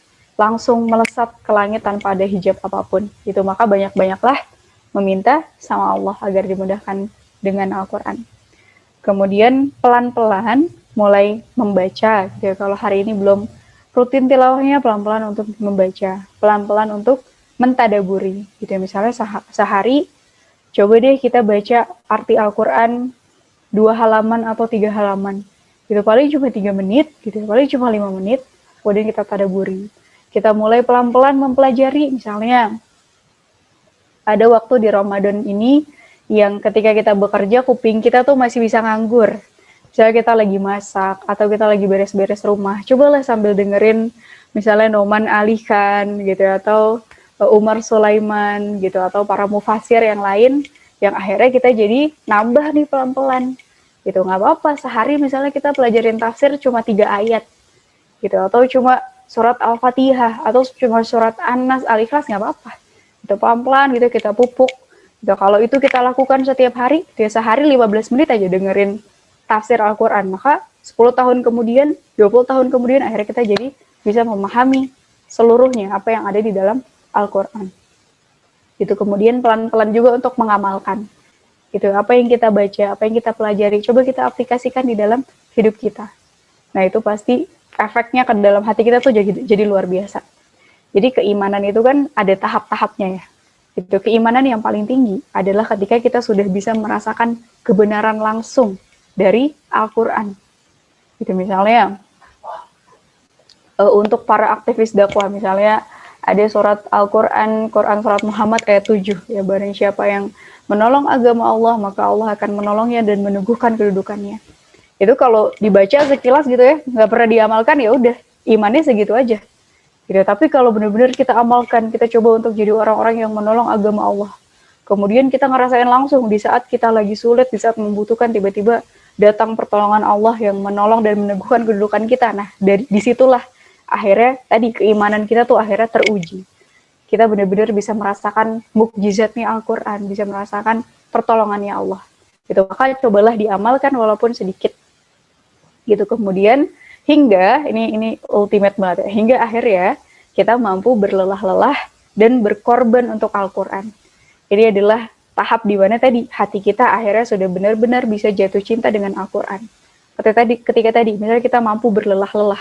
langsung melesat ke langit tanpa ada hijab apa pun. Itu maka banyak-banyaklah meminta sama Allah agar dimudahkan dengan Al-Quran. Kemudian pelan-pelan mulai membaca. Gitu. Ya. Kalau hari ini belum rutin tilawahnya pelan-pelan untuk membaca, pelan-pelan untuk mentadaburi. Gitu ya. Misalnya sehari, coba deh kita baca arti Al-Quran dua halaman atau tiga halaman. Gitu paling cuma tiga menit, gitu ya. paling cuma lima menit, kemudian kita tadaburi. Kita mulai pelan-pelan mempelajari, misalnya ada waktu di Ramadan ini yang ketika kita bekerja kuping kita tuh masih bisa nganggur. Misalnya kita lagi masak atau kita lagi beres-beres rumah, cobalah sambil dengerin misalnya Noman Alikan gitu atau e, Umar Sulaiman gitu atau para mufasir yang lain yang akhirnya kita jadi nambah nih pelan-pelan. Gitu nggak apa-apa. Sehari misalnya kita pelajarin tafsir cuma tiga ayat gitu atau cuma surat al-fatihah atau cuma surat an-nas al-ikhlas nggak apa-apa itu pelan-pelan gitu kita pupuk Gitu. Kalau itu kita lakukan setiap hari, dia sehari 15 menit aja dengerin tafsir Al-Quran, maka 10 tahun kemudian, 20 tahun kemudian akhirnya kita jadi bisa memahami seluruhnya apa yang ada di dalam Al-Quran. Itu kemudian pelan-pelan juga untuk mengamalkan. Itu apa yang kita baca, apa yang kita pelajari, coba kita aplikasikan di dalam hidup kita. Nah itu pasti efeknya ke dalam hati kita tuh jadi, jadi luar biasa. Jadi keimanan itu kan ada tahap-tahapnya ya itu keimanan yang paling tinggi adalah ketika kita sudah bisa merasakan kebenaran langsung dari Al-Quran. Itu misalnya uh, untuk para aktivis dakwah misalnya ada surat Al-Quran, Quran surat Muhammad ayat 7 ya barang siapa yang menolong agama Allah maka Allah akan menolongnya dan meneguhkan kedudukannya. Itu kalau dibaca sekilas gitu ya, nggak pernah diamalkan ya udah imannya segitu aja Gitu. Tapi kalau benar-benar kita amalkan, kita coba untuk jadi orang-orang yang menolong agama Allah. Kemudian kita ngerasain langsung di saat kita lagi sulit, di saat membutuhkan tiba-tiba datang pertolongan Allah yang menolong dan meneguhkan kedudukan kita. Nah, dari di situlah akhirnya tadi keimanan kita tuh akhirnya teruji. Kita benar-benar bisa merasakan mukjizatnya Al-Quran, bisa merasakan pertolongannya Allah. Gitu. Maka cobalah diamalkan walaupun sedikit. Gitu. Kemudian hingga ini ini ultimate banget ya, hingga akhirnya kita mampu berlelah-lelah dan berkorban untuk Al-Quran. Ini adalah tahap di mana tadi hati kita akhirnya sudah benar-benar bisa jatuh cinta dengan Al-Quran. Ketika tadi, ketika tadi misalnya kita mampu berlelah-lelah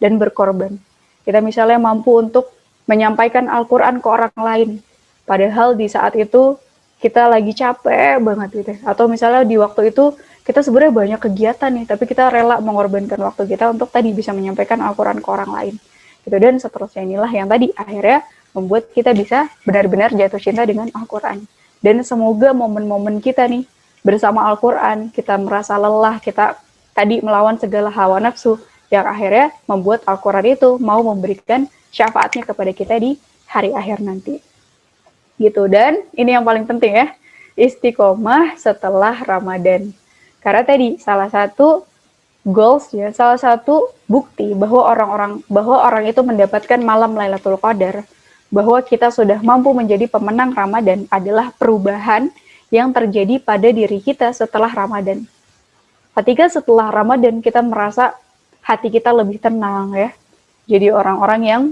dan berkorban. Kita misalnya mampu untuk menyampaikan Al-Quran ke orang lain. Padahal di saat itu kita lagi capek banget gitu. Ya. Atau misalnya di waktu itu kita sebenarnya banyak kegiatan nih, tapi kita rela mengorbankan waktu kita untuk tadi bisa menyampaikan Al-Quran ke orang lain. Gitu. Dan seterusnya inilah yang tadi akhirnya membuat kita bisa benar-benar jatuh cinta dengan Al-Quran. Dan semoga momen-momen kita nih bersama Al-Quran, kita merasa lelah, kita tadi melawan segala hawa nafsu, yang akhirnya membuat Al-Quran itu mau memberikan syafaatnya kepada kita di hari akhir nanti. Gitu, dan ini yang paling penting ya, istiqomah setelah Ramadan karena tadi salah satu goals ya, salah satu bukti bahwa orang-orang bahwa orang itu mendapatkan malam Lailatul Qadar, bahwa kita sudah mampu menjadi pemenang Ramadan adalah perubahan yang terjadi pada diri kita setelah Ramadan. Ketika setelah Ramadan kita merasa hati kita lebih tenang ya. Jadi orang-orang yang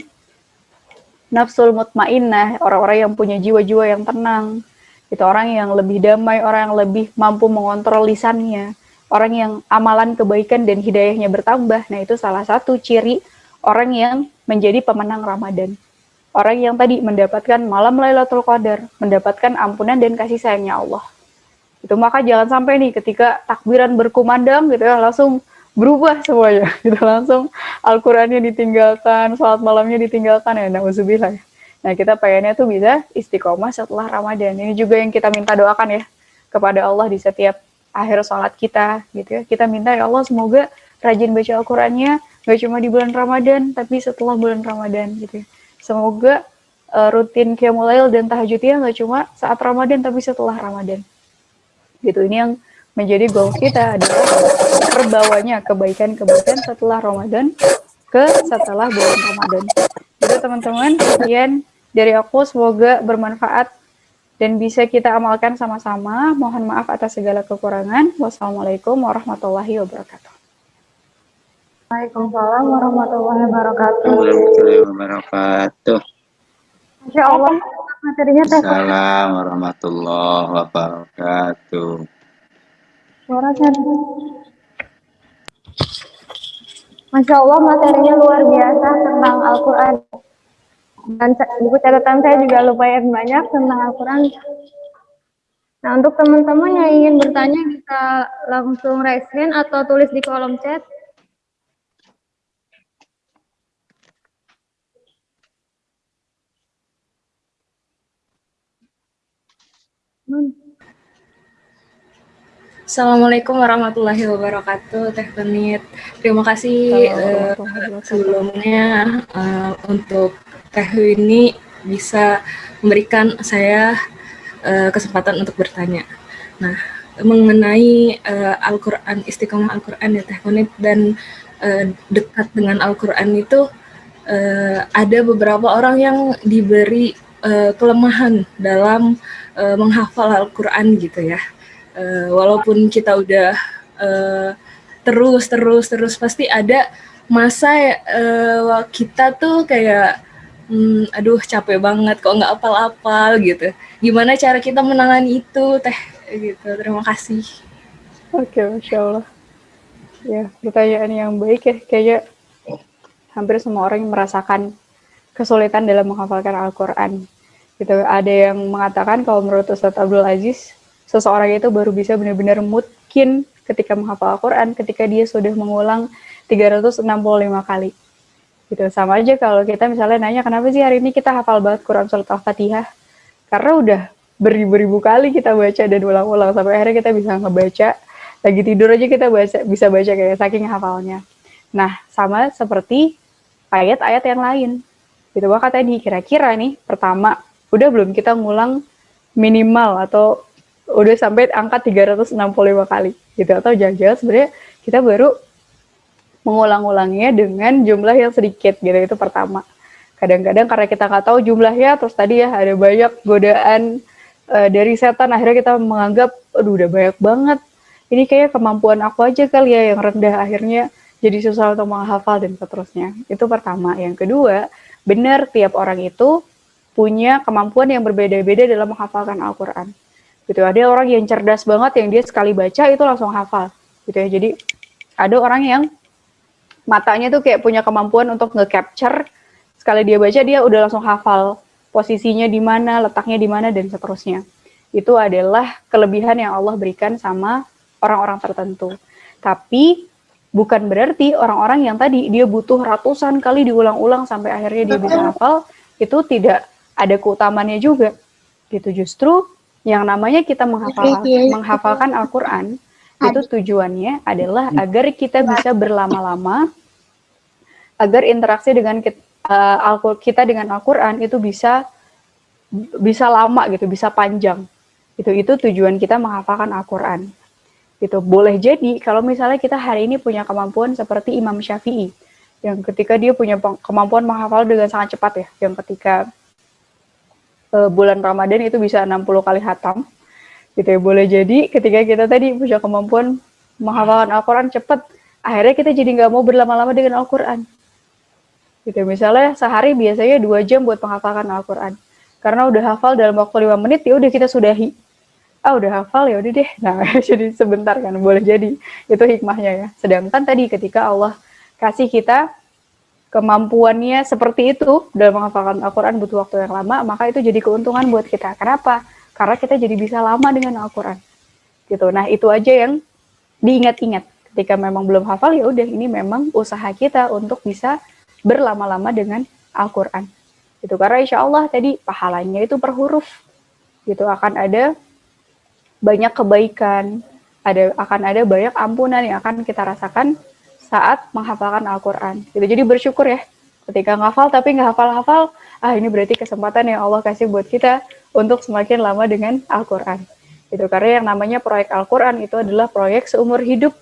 nafsul mutmainnah, orang-orang yang punya jiwa-jiwa yang tenang, itu orang yang lebih damai, orang yang lebih mampu mengontrol lisannya, orang yang amalan kebaikan dan hidayahnya bertambah. Nah, itu salah satu ciri orang yang menjadi pemenang Ramadan. Orang yang tadi mendapatkan malam Lailatul Qadar, mendapatkan ampunan dan kasih sayangnya Allah. Itu maka jangan sampai nih ketika takbiran berkumandang gitu ya langsung berubah semuanya gitu langsung Al-Qur'annya ditinggalkan, sholat malamnya ditinggalkan ya nauzubillah ya. Nah, kita pengennya tuh bisa istiqomah setelah Ramadan. Ini juga yang kita minta doakan ya kepada Allah di setiap akhir sholat kita gitu ya. Kita minta ya Allah semoga rajin baca Al-Qur'annya, Gak cuma di bulan Ramadan, tapi setelah bulan Ramadan gitu ya. Semoga uh, rutin Qiyamulail dan tahajudnya nggak cuma saat Ramadan, tapi setelah Ramadan. Gitu, ini yang menjadi goal kita adalah terbawanya kebaikan-kebaikan setelah Ramadan ke setelah bulan Ramadan. Jadi teman-teman, sekian dari aku semoga bermanfaat dan bisa kita amalkan sama-sama. Mohon maaf atas segala kekurangan. Wassalamualaikum warahmatullahi wabarakatuh. Waalaikumsalam warahmatullahi wabarakatuh. Warahmatullahi wabarakatuh. Masya Allah, materinya teh. Assalamualaikum warahmatullahi wabarakatuh. Masya Allah, materinya luar biasa tentang Al-Quran. Dan buku catatan saya juga lumayan banyak tentang Al-Quran. Nah, untuk teman-teman yang ingin bertanya bisa langsung raise hand atau tulis di kolom chat. Assalamualaikum warahmatullahi wabarakatuh, Teh Penit. Terima kasih uh, sebelumnya uh, untuk Teh ini bisa memberikan saya uh, kesempatan untuk bertanya. Nah, mengenai uh, Al-Quran, istiqomah Al-Quran ya Teh Penit, dan uh, dekat dengan Al-Quran itu uh, ada beberapa orang yang diberi uh, kelemahan dalam uh, menghafal Al-Quran gitu ya. Uh, walaupun kita udah uh, terus terus terus pasti ada masa uh, kita tuh kayak hmm, aduh capek banget kok nggak apal-apal gitu. Gimana cara kita menangani itu teh gitu. Terima kasih. Oke, masya Allah. Ya, pertanyaan yang baik ya. Kayaknya hampir semua orang yang merasakan kesulitan dalam menghafalkan Al-Quran gitu ada yang mengatakan kalau menurut Ustadz Abdul Aziz seseorang itu baru bisa benar-benar mungkin ketika menghafal Al-Quran ketika dia sudah mengulang 365 kali gitu. Sama aja kalau kita misalnya nanya kenapa sih hari ini kita hafal banget Quran surat Al-Fatihah? Karena udah beribu-ribu kali kita baca dan ulang-ulang sampai akhirnya kita bisa ngebaca lagi tidur aja kita baca bisa baca kayak saking hafalnya. Nah sama seperti ayat-ayat yang lain. Gitu maka tadi kira-kira nih pertama udah belum kita ngulang minimal atau udah sampai angka 365 kali? Gitu atau jangan-jangan sebenarnya kita baru mengulang-ulangnya dengan jumlah yang sedikit gitu itu pertama kadang-kadang karena kita nggak tahu jumlahnya terus tadi ya ada banyak godaan uh, dari setan akhirnya kita menganggap aduh udah banyak banget ini kayak kemampuan aku aja kali ya yang rendah akhirnya jadi susah untuk menghafal dan seterusnya itu pertama yang kedua benar tiap orang itu punya kemampuan yang berbeda-beda dalam menghafalkan Al-Quran. Gitu. Ada orang yang cerdas banget yang dia sekali baca itu langsung hafal. Gitu ya. Jadi ada orang yang matanya tuh kayak punya kemampuan untuk nge-capture. Sekali dia baca dia udah langsung hafal posisinya di mana, letaknya di mana dan seterusnya. Itu adalah kelebihan yang Allah berikan sama orang-orang tertentu. Tapi bukan berarti orang-orang yang tadi dia butuh ratusan kali diulang-ulang sampai akhirnya dia bisa hafal itu tidak ada keutamannya juga. Gitu. Justru yang namanya kita menghafal menghafalkan Al-Qur'an itu tujuannya adalah agar kita bisa berlama-lama agar interaksi dengan kita, uh, kita dengan Al-Qur'an itu bisa bisa lama gitu, bisa panjang. Itu itu tujuan kita menghafalkan Al-Qur'an. Gitu. Boleh jadi kalau misalnya kita hari ini punya kemampuan seperti Imam Syafi'i yang ketika dia punya kemampuan menghafal dengan sangat cepat ya, yang ketika uh, bulan Ramadan itu bisa 60 kali hatam. Gitu ya, boleh jadi ketika kita tadi punya kemampuan menghafalkan Al-Quran cepat, akhirnya kita jadi nggak mau berlama-lama dengan Al-Quran. Gitu, misalnya sehari biasanya dua jam buat menghafalkan Al-Quran. Karena udah hafal dalam waktu lima menit, ya udah kita sudahi. Ah udah hafal ya udah deh. Nah jadi sebentar kan boleh jadi itu hikmahnya ya. Sedangkan tadi ketika Allah kasih kita kemampuannya seperti itu dalam menghafalkan Al-Quran butuh waktu yang lama, maka itu jadi keuntungan buat kita. Kenapa? Karena kita jadi bisa lama dengan Al-Quran. Gitu. Nah itu aja yang diingat-ingat. Ketika memang belum hafal ya udah ini memang usaha kita untuk bisa berlama-lama dengan Al-Quran. Itu karena insya Allah tadi pahalanya itu per huruf. Gitu akan ada banyak kebaikan, ada akan ada banyak ampunan yang akan kita rasakan saat menghafalkan Al-Quran. Gitu. Jadi bersyukur ya, ketika ngafal tapi nggak hafal-hafal, ah ini berarti kesempatan yang Allah kasih buat kita untuk semakin lama dengan Al-Quran. Gitu. Karena yang namanya proyek Al-Quran itu adalah proyek seumur hidup.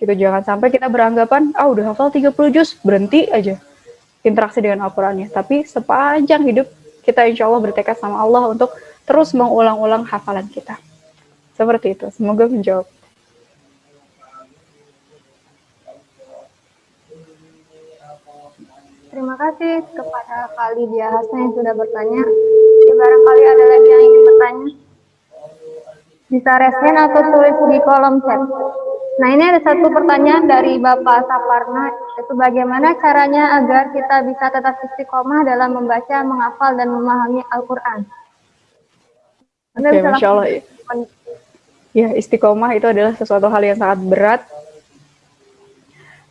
Gitu. Jangan sampai kita beranggapan, ah udah hafal 30 juz, berhenti aja interaksi dengan Al-Qurannya. Tapi sepanjang hidup kita insya Allah bertekad sama Allah untuk terus mengulang-ulang hafalan kita. Seperti itu. Semoga menjawab. Terima kasih kepada Kak Lydia Hasan yang sudah bertanya. Ya, barangkali ada lagi yang ingin bertanya. Bisa resen atau tulis di kolom chat. Nah ini ada satu pertanyaan dari Bapak Saparna, itu bagaimana caranya agar kita bisa tetap istiqomah dalam membaca, menghafal, dan memahami Al-Quran? Oke, okay, Masya Allah. Ya, istiqomah itu adalah sesuatu hal yang sangat berat.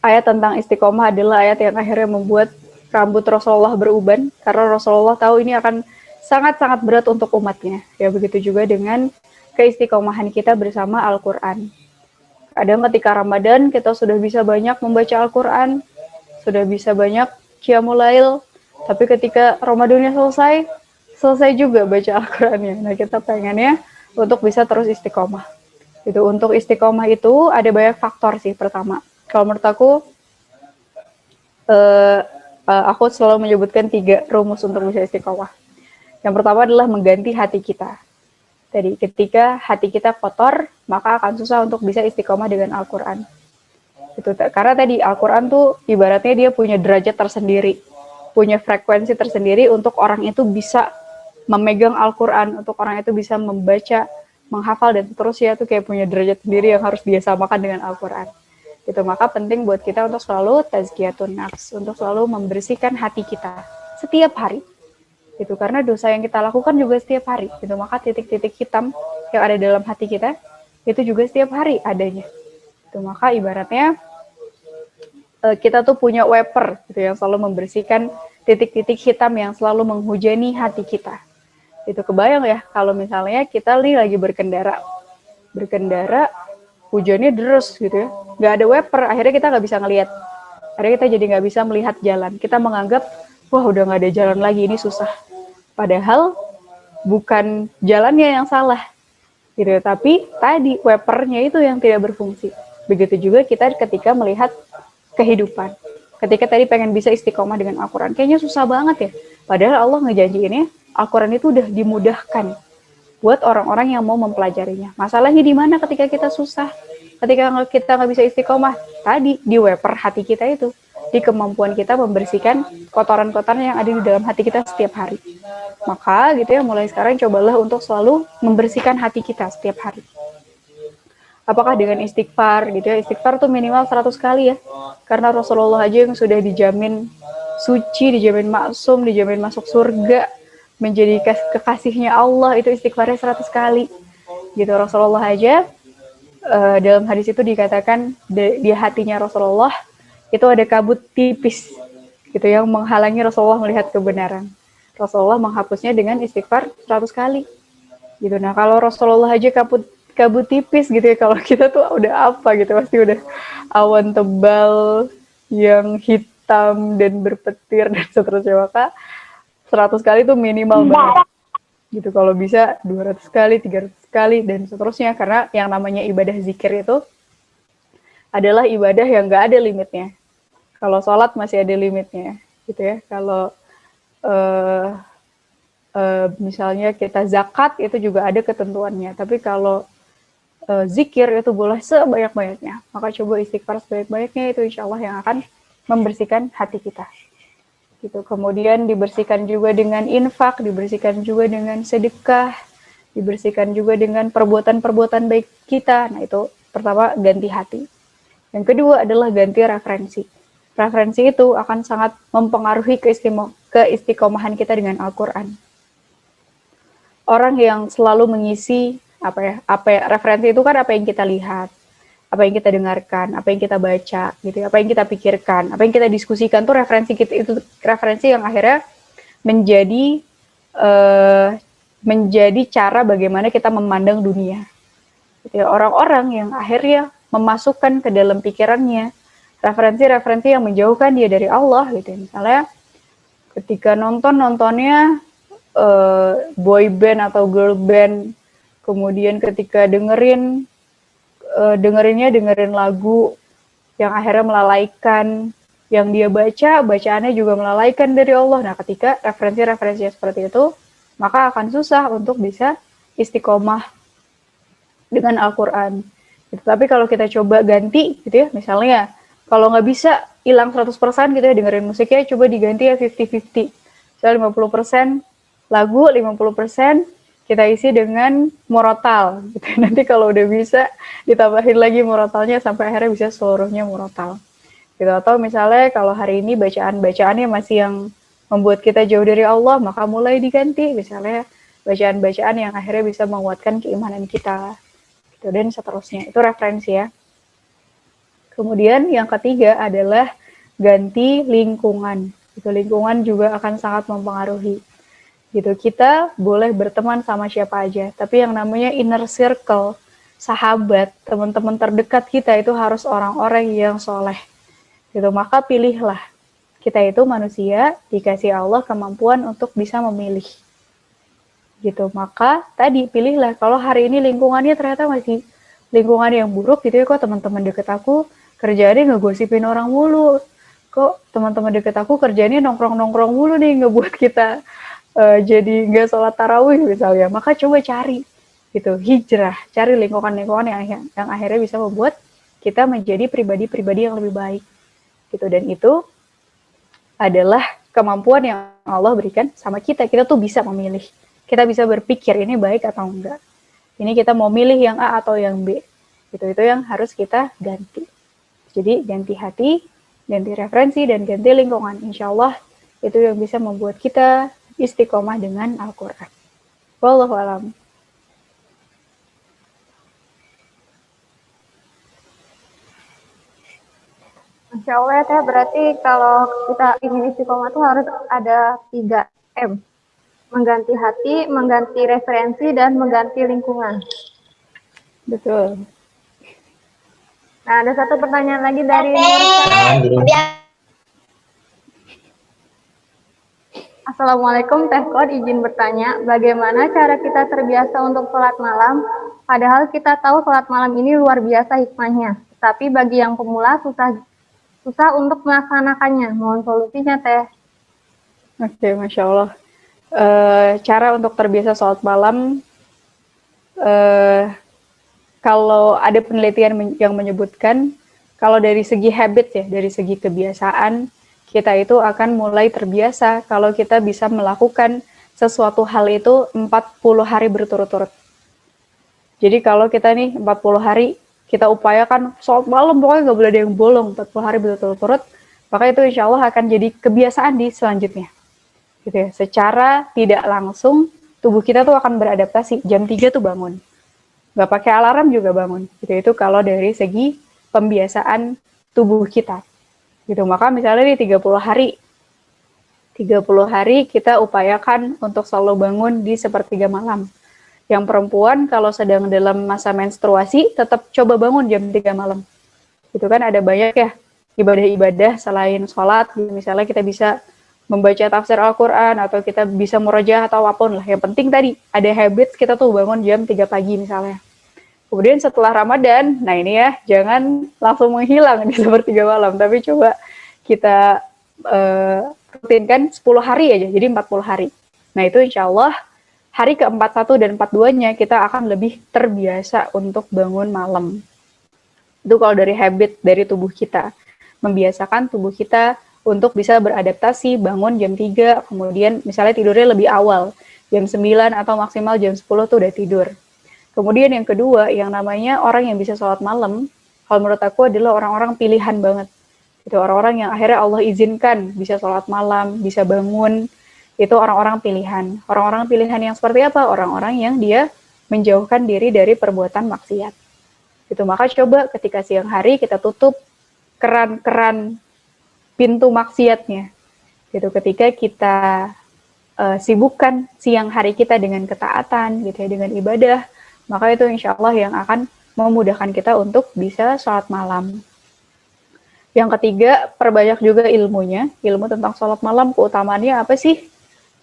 Ayat tentang istiqomah adalah ayat yang akhirnya membuat rambut Rasulullah beruban, karena Rasulullah tahu ini akan sangat-sangat berat untuk umatnya. Ya, begitu juga dengan keistiqomahan kita bersama Al-Quran Kadang ketika Ramadan kita sudah bisa banyak membaca Al-Quran, sudah bisa banyak Qiyamulail, tapi ketika Ramadannya selesai, selesai juga baca Al-Qurannya. Nah kita pengennya untuk bisa terus istiqomah. Itu untuk istiqomah itu ada banyak faktor sih pertama. Kalau menurut aku, uh, uh, aku selalu menyebutkan tiga rumus untuk bisa istiqomah. Yang pertama adalah mengganti hati kita. Jadi ketika hati kita kotor, maka akan susah untuk bisa istiqomah dengan Al-Quran. Itu karena tadi Al-Quran tuh ibaratnya dia punya derajat tersendiri, punya frekuensi tersendiri untuk orang itu bisa memegang Al-Quran, untuk orang itu bisa membaca, menghafal dan seterusnya itu kayak punya derajat sendiri yang harus dia samakan dengan Al-Quran. Itu maka penting buat kita untuk selalu tazkiyatun nafs, untuk selalu membersihkan hati kita setiap hari. Gitu. Karena dosa yang kita lakukan juga setiap hari. Gitu. Maka titik-titik hitam yang ada dalam hati kita itu juga setiap hari adanya. Itu maka ibaratnya eh, kita tuh punya wiper gitu yang selalu membersihkan titik-titik hitam yang selalu menghujani hati kita. Itu kebayang ya kalau misalnya kita nih lagi berkendara. Berkendara hujannya deras gitu ya nggak ada wiper akhirnya kita nggak bisa ngelihat akhirnya kita jadi nggak bisa melihat jalan kita menganggap wah udah nggak ada jalan lagi ini susah Padahal bukan jalannya yang salah, gitu. Tapi tadi wipernya itu yang tidak berfungsi. Begitu juga kita ketika melihat kehidupan. Ketika tadi pengen bisa istiqomah dengan Al-Quran, kayaknya susah banget ya. Padahal Allah ngejanjiinnya, Al-Quran itu udah dimudahkan buat orang-orang yang mau mempelajarinya. Masalahnya di mana ketika kita susah, ketika kita nggak bisa istiqomah, tadi di wiper hati kita itu di kemampuan kita membersihkan kotoran-kotoran yang ada di dalam hati kita setiap hari. Maka gitu ya, mulai sekarang cobalah untuk selalu membersihkan hati kita setiap hari. Apakah dengan istighfar gitu ya, istighfar tuh minimal 100 kali ya. Karena Rasulullah aja yang sudah dijamin suci, dijamin maksum, dijamin masuk surga, menjadi kekasihnya Allah itu istighfarnya 100 kali. Gitu Rasulullah aja uh, dalam hadis itu dikatakan di, di hatinya Rasulullah itu ada kabut tipis gitu yang menghalangi Rasulullah melihat kebenaran. Rasulullah menghapusnya dengan istighfar 100 kali. Gitu. Nah, kalau Rasulullah aja kabut kabut tipis gitu ya, kalau kita tuh udah apa gitu, pasti udah awan tebal yang hitam dan berpetir dan seterusnya. Maka 100 kali itu minimal banget. Gitu kalau bisa 200 kali, 300 kali dan seterusnya karena yang namanya ibadah zikir itu adalah ibadah yang gak ada limitnya. Kalau sholat masih ada limitnya, gitu ya. Kalau uh, uh, misalnya kita zakat itu juga ada ketentuannya. Tapi kalau uh, zikir itu boleh sebanyak-banyaknya. Maka coba istighfar sebanyak-banyaknya itu insya Allah yang akan membersihkan hati kita. Gitu. Kemudian dibersihkan juga dengan infak, dibersihkan juga dengan sedekah, dibersihkan juga dengan perbuatan-perbuatan baik kita. Nah itu pertama ganti hati. Yang kedua adalah ganti referensi. Referensi itu akan sangat mempengaruhi keistiqomahan kita dengan Al-Quran. Orang yang selalu mengisi apa ya, apa ya, referensi itu kan apa yang kita lihat, apa yang kita dengarkan, apa yang kita baca, gitu, ya, apa yang kita pikirkan, apa yang kita diskusikan tuh referensi kita itu referensi yang akhirnya menjadi uh, menjadi cara bagaimana kita memandang dunia. Gitu ya, orang-orang yang akhirnya memasukkan ke dalam pikirannya referensi-referensi yang menjauhkan dia dari Allah gitu ya. Misalnya ketika nonton nontonnya uh, boy band atau girl band, kemudian ketika dengerin uh, dengerinnya dengerin lagu yang akhirnya melalaikan yang dia baca, bacaannya juga melalaikan dari Allah. Nah, ketika referensi-referensi seperti itu, maka akan susah untuk bisa istiqomah dengan Al-Quran. Gitu. Tapi kalau kita coba ganti, gitu ya, misalnya kalau nggak bisa hilang 100% gitu ya dengerin musiknya, coba diganti ya 50-50. Misalnya 50% lagu, 50% kita isi dengan morotal. Gitu. Nanti kalau udah bisa ditambahin lagi morotalnya sampai akhirnya bisa seluruhnya morotal. Gitu. Atau misalnya kalau hari ini bacaan-bacaannya masih yang membuat kita jauh dari Allah, maka mulai diganti. Misalnya bacaan-bacaan yang akhirnya bisa menguatkan keimanan kita. Gitu. Dan seterusnya. Itu referensi ya. Kemudian yang ketiga adalah ganti lingkungan. Itu lingkungan juga akan sangat mempengaruhi. Gitu. Kita boleh berteman sama siapa aja, tapi yang namanya inner circle, sahabat, teman-teman terdekat kita itu harus orang-orang yang soleh. Gitu. Maka pilihlah kita itu manusia dikasih Allah kemampuan untuk bisa memilih. Gitu. Maka tadi pilihlah kalau hari ini lingkungannya ternyata masih lingkungan yang buruk gitu ya kok teman-teman deket aku kerjaannya ngegosipin orang mulu. Kok teman-teman deket aku kerjanya nongkrong-nongkrong mulu nih ngebuat kita uh, jadi nggak sholat tarawih misalnya. Maka coba cari gitu hijrah, cari lingkungan-lingkungan yang yang akhirnya bisa membuat kita menjadi pribadi-pribadi yang lebih baik gitu dan itu adalah kemampuan yang Allah berikan sama kita. Kita tuh bisa memilih. Kita bisa berpikir ini baik atau enggak. Ini kita mau milih yang A atau yang B. Itu itu yang harus kita ganti. Jadi ganti hati, ganti referensi, dan ganti lingkungan. Insya Allah itu yang bisa membuat kita istiqomah dengan Al-Quran. Wallahualam. Insya Allah ya teh berarti kalau kita ingin istiqomah itu harus ada 3 M. Mengganti hati, mengganti referensi, dan mengganti lingkungan. Betul. Nah, ada satu pertanyaan lagi dari Assalamualaikum Teh Kod, izin bertanya, bagaimana cara kita terbiasa untuk sholat malam, padahal kita tahu sholat malam ini luar biasa hikmahnya, tapi bagi yang pemula susah susah untuk melaksanakannya. Mohon solusinya, Teh. Oke, Masya Allah. E, cara untuk terbiasa sholat malam, e, kalau ada penelitian yang menyebutkan, kalau dari segi habit ya, dari segi kebiasaan, kita itu akan mulai terbiasa kalau kita bisa melakukan sesuatu hal itu 40 hari berturut-turut. Jadi kalau kita nih 40 hari kita upayakan sholat malam pokoknya nggak boleh ada yang bolong 40 hari berturut-turut maka itu insya Allah akan jadi kebiasaan di selanjutnya. Gitu ya secara tidak langsung tubuh kita tuh akan beradaptasi. Jam 3 tuh bangun. Nggak pakai alarm juga bangun. Gitu itu kalau dari segi pembiasaan tubuh kita gitu maka misalnya di 30 hari 30 hari kita upayakan untuk selalu bangun di sepertiga malam yang perempuan kalau sedang dalam masa menstruasi tetap coba bangun jam 3 malam. Itu kan ada banyak ya ibadah-ibadah selain sholat, misalnya kita bisa membaca tafsir Al-Quran atau kita bisa merojah atau apa pun lah. Yang penting tadi ada habit kita tuh bangun jam 3 pagi misalnya. Kemudian setelah Ramadan, nah ini ya jangan langsung menghilang di sepertiga malam, tapi coba kita uh, rutinkan 10 hari aja, jadi 40 hari. Nah itu insya Allah hari ke-41 dan 42-nya kita akan lebih terbiasa untuk bangun malam. Itu kalau dari habit dari tubuh kita. Membiasakan tubuh kita untuk bisa beradaptasi, bangun jam 3, kemudian misalnya tidurnya lebih awal, jam 9 atau maksimal jam 10 tuh udah tidur. Kemudian yang kedua, yang namanya orang yang bisa sholat malam, kalau menurut aku adalah orang-orang pilihan banget. Itu orang-orang yang akhirnya Allah izinkan bisa sholat malam, bisa bangun, itu orang-orang pilihan. Orang-orang pilihan yang seperti apa? Orang-orang yang dia menjauhkan diri dari perbuatan maksiat. Itu maka coba ketika siang hari kita tutup keran-keran pintu maksiatnya. Gitu ketika kita uh, sibukkan siang hari kita dengan ketaatan gitu ya dengan ibadah, maka itu insya Allah yang akan memudahkan kita untuk bisa sholat malam. Yang ketiga, perbanyak juga ilmunya, ilmu tentang sholat malam, keutamaannya apa sih?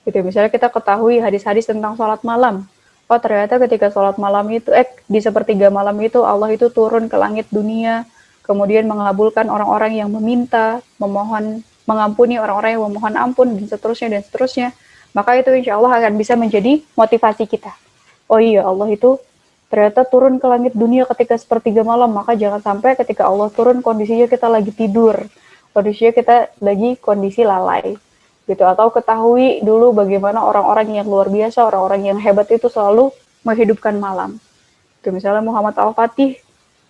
Gitu, misalnya kita ketahui hadis-hadis tentang sholat malam. Oh ternyata ketika sholat malam itu, eh di sepertiga malam itu Allah itu turun ke langit dunia, kemudian mengabulkan orang-orang yang meminta, memohon, mengampuni orang-orang yang memohon ampun, dan seterusnya, dan seterusnya. Maka itu insya Allah akan bisa menjadi motivasi kita. Oh iya, Allah itu ternyata turun ke langit dunia ketika sepertiga malam, maka jangan sampai ketika Allah turun kondisinya kita lagi tidur, kondisinya kita lagi kondisi lalai, gitu. Atau ketahui dulu bagaimana orang-orang yang luar biasa, orang-orang yang hebat itu selalu menghidupkan malam. Itu misalnya Muhammad Al-Fatih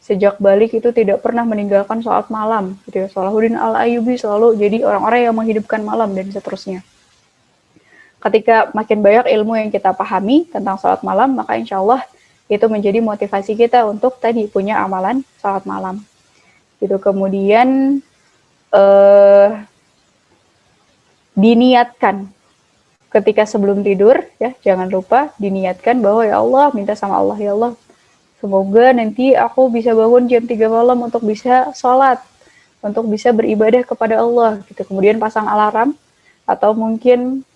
sejak balik itu tidak pernah meninggalkan sholat malam, gitu. Salahuddin Al-Ayubi selalu jadi orang-orang yang menghidupkan malam dan seterusnya. Ketika makin banyak ilmu yang kita pahami tentang sholat malam, maka insya Allah itu menjadi motivasi kita untuk tadi punya amalan salat malam. Itu kemudian eh, diniatkan. Ketika sebelum tidur ya jangan lupa diniatkan bahwa ya Allah minta sama Allah ya Allah semoga nanti aku bisa bangun jam 3 malam untuk bisa sholat untuk bisa beribadah kepada Allah. Gitu. Kemudian pasang alarm atau mungkin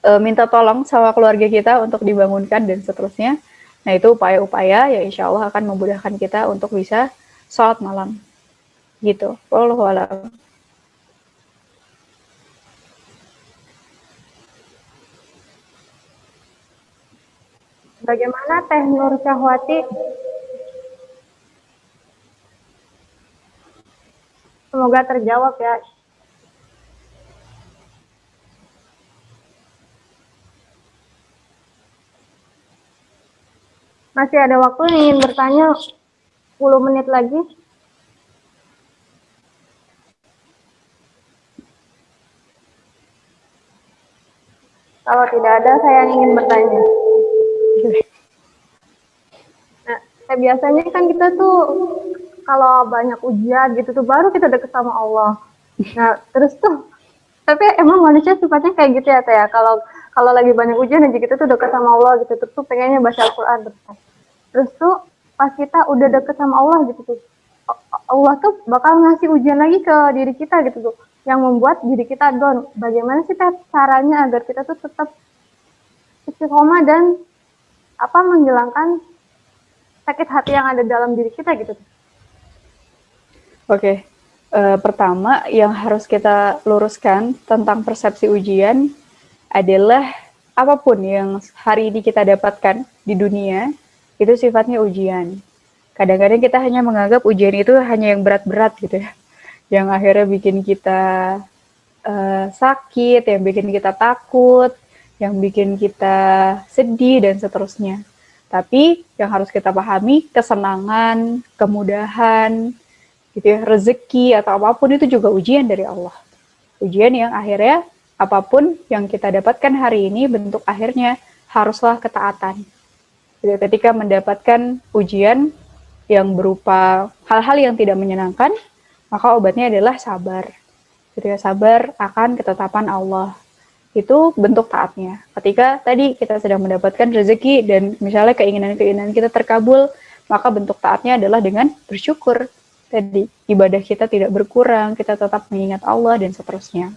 e, minta tolong sama keluarga kita untuk dibangunkan dan seterusnya Nah, itu upaya-upaya yang insya Allah akan memudahkan kita untuk bisa sholat malam. Gitu. Wallahu a'lam. Bagaimana Teh Nur Syahwati? Semoga terjawab ya. Masih ada waktu ingin bertanya 10 menit lagi. Kalau tidak ada, saya ingin bertanya. Nah, kayak biasanya kan kita tuh kalau banyak ujian gitu tuh baru kita deket sama Allah. Nah, terus tuh tapi emang manusia sifatnya kayak gitu ya teh ya. Kalau kalau lagi banyak ujian aja kita tuh deket sama Allah gitu tuh pengennya baca Al-Qur'an terus terus tuh pas kita udah deket sama Allah gitu tuh Allah tuh bakal ngasih ujian lagi ke diri kita gitu tuh yang membuat diri kita down. Bagaimana sih caranya agar kita tuh tetap istiqomah dan apa menghilangkan sakit hati yang ada dalam diri kita gitu? Oke, okay. uh, pertama yang harus kita luruskan tentang persepsi ujian adalah apa pun yang hari ini kita dapatkan di dunia itu sifatnya ujian. Kadang-kadang kita hanya menganggap ujian itu hanya yang berat-berat gitu ya, yang akhirnya bikin kita uh, sakit, yang bikin kita takut, yang bikin kita sedih dan seterusnya. Tapi yang harus kita pahami kesenangan, kemudahan, gitu ya, rezeki atau apa pun itu juga ujian dari Allah. Ujian yang akhirnya apa pun yang kita dapatkan hari ini bentuk akhirnya haruslah ketaatan ketika mendapatkan ujian yang berupa hal-hal yang tidak menyenangkan, maka obatnya adalah sabar. Ketika sabar akan ketetapan Allah. Itu bentuk taatnya. Ketika tadi kita sedang mendapatkan rezeki dan misalnya keinginan-keinginan kita terkabul, maka bentuk taatnya adalah dengan bersyukur. Tadi ibadah kita tidak berkurang, kita tetap mengingat Allah dan seterusnya.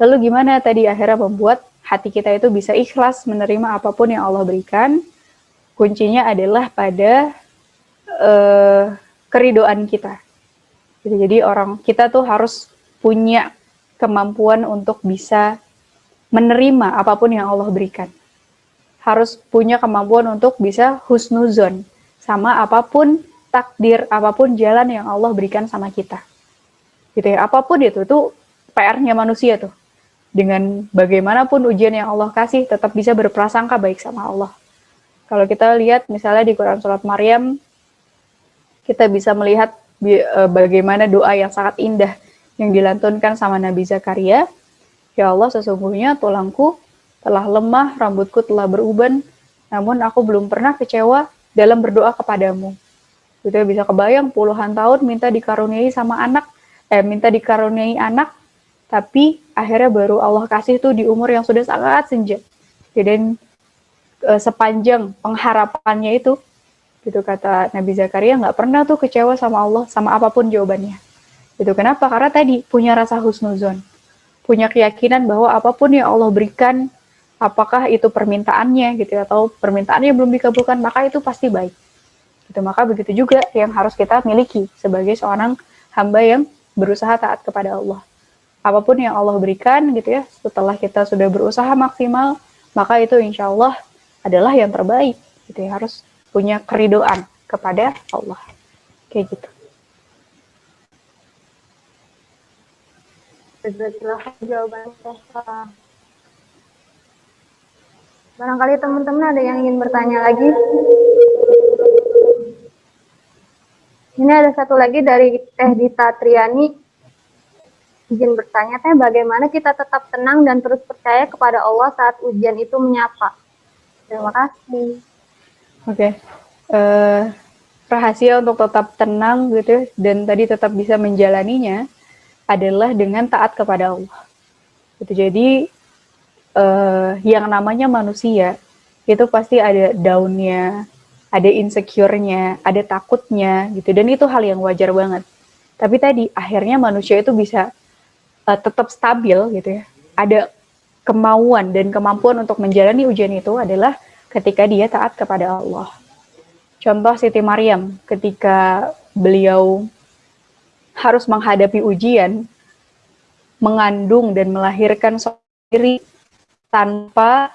Lalu gimana tadi akhirnya membuat hati kita itu bisa ikhlas menerima apa pun yang Allah berikan. Kuncinya adalah pada uh, keridoan kita. Jadi orang kita tuh harus punya kemampuan untuk bisa menerima apa pun yang Allah berikan. Harus punya kemampuan untuk bisa husnuzon sama apa pun takdir, apa pun jalan yang Allah berikan sama kita. Gitu ya, apa pun itu tuh PR-nya manusia tuh dengan bagaimanapun ujian yang Allah kasih tetap bisa berprasangka baik sama Allah. Kalau kita lihat misalnya di Quran Surat Maryam, kita bisa melihat e, bagaimana doa yang sangat indah yang dilantunkan sama Nabi Zakaria. Ya Allah, sesungguhnya tulangku telah lemah, rambutku telah beruban, namun aku belum pernah kecewa dalam berdoa kepadamu. Kita bisa kebayang puluhan tahun minta dikaruniai sama anak, eh minta dikaruniai anak, tapi akhirnya baru Allah kasih tuh di umur yang sudah sangat senja. Jadi e, sepanjang pengharapannya itu gitu kata Nabi Zakaria nggak pernah tuh kecewa sama Allah sama apa pun jawabannya. Itu kenapa? Karena tadi punya rasa husnuzon. Punya keyakinan bahwa apa pun yang Allah berikan apakah itu permintaannya gitu atau permintaannya belum dikabulkan maka itu pasti baik. Gitu. Maka begitu juga yang harus kita miliki sebagai seorang hamba yang berusaha taat kepada Allah apa pun yang Allah berikan gitu ya setelah kita sudah berusaha maksimal maka itu insya Allah adalah yang terbaik gitu ya harus punya keridoan kepada Allah. Kayak gitu. Barangkali teman-teman ada yang ingin bertanya lagi. Ini ada satu lagi dari Teh Dita Triani. Izin bertanya, Teh, bagaimana kita tetap tenang dan terus percaya kepada Allah saat ujian itu menyapa? Terima kasih. Oke. Okay. Uh, eh, rahasia untuk tetap tenang gitu dan tadi tetap bisa menjalaninya adalah dengan taat kepada Allah. Gitu. Jadi uh, yang namanya manusia itu pasti ada daunnya, ada insecure-nya, ada takutnya gitu dan itu hal yang wajar banget. Tapi tadi akhirnya manusia itu bisa uh, tetap stabil gitu ya. Ada kemauan dan kemampuan untuk menjalani ujian itu adalah ketika dia taat kepada Allah. Contoh Siti Maryam ketika beliau harus menghadapi ujian, mengandung dan melahirkan sendiri tanpa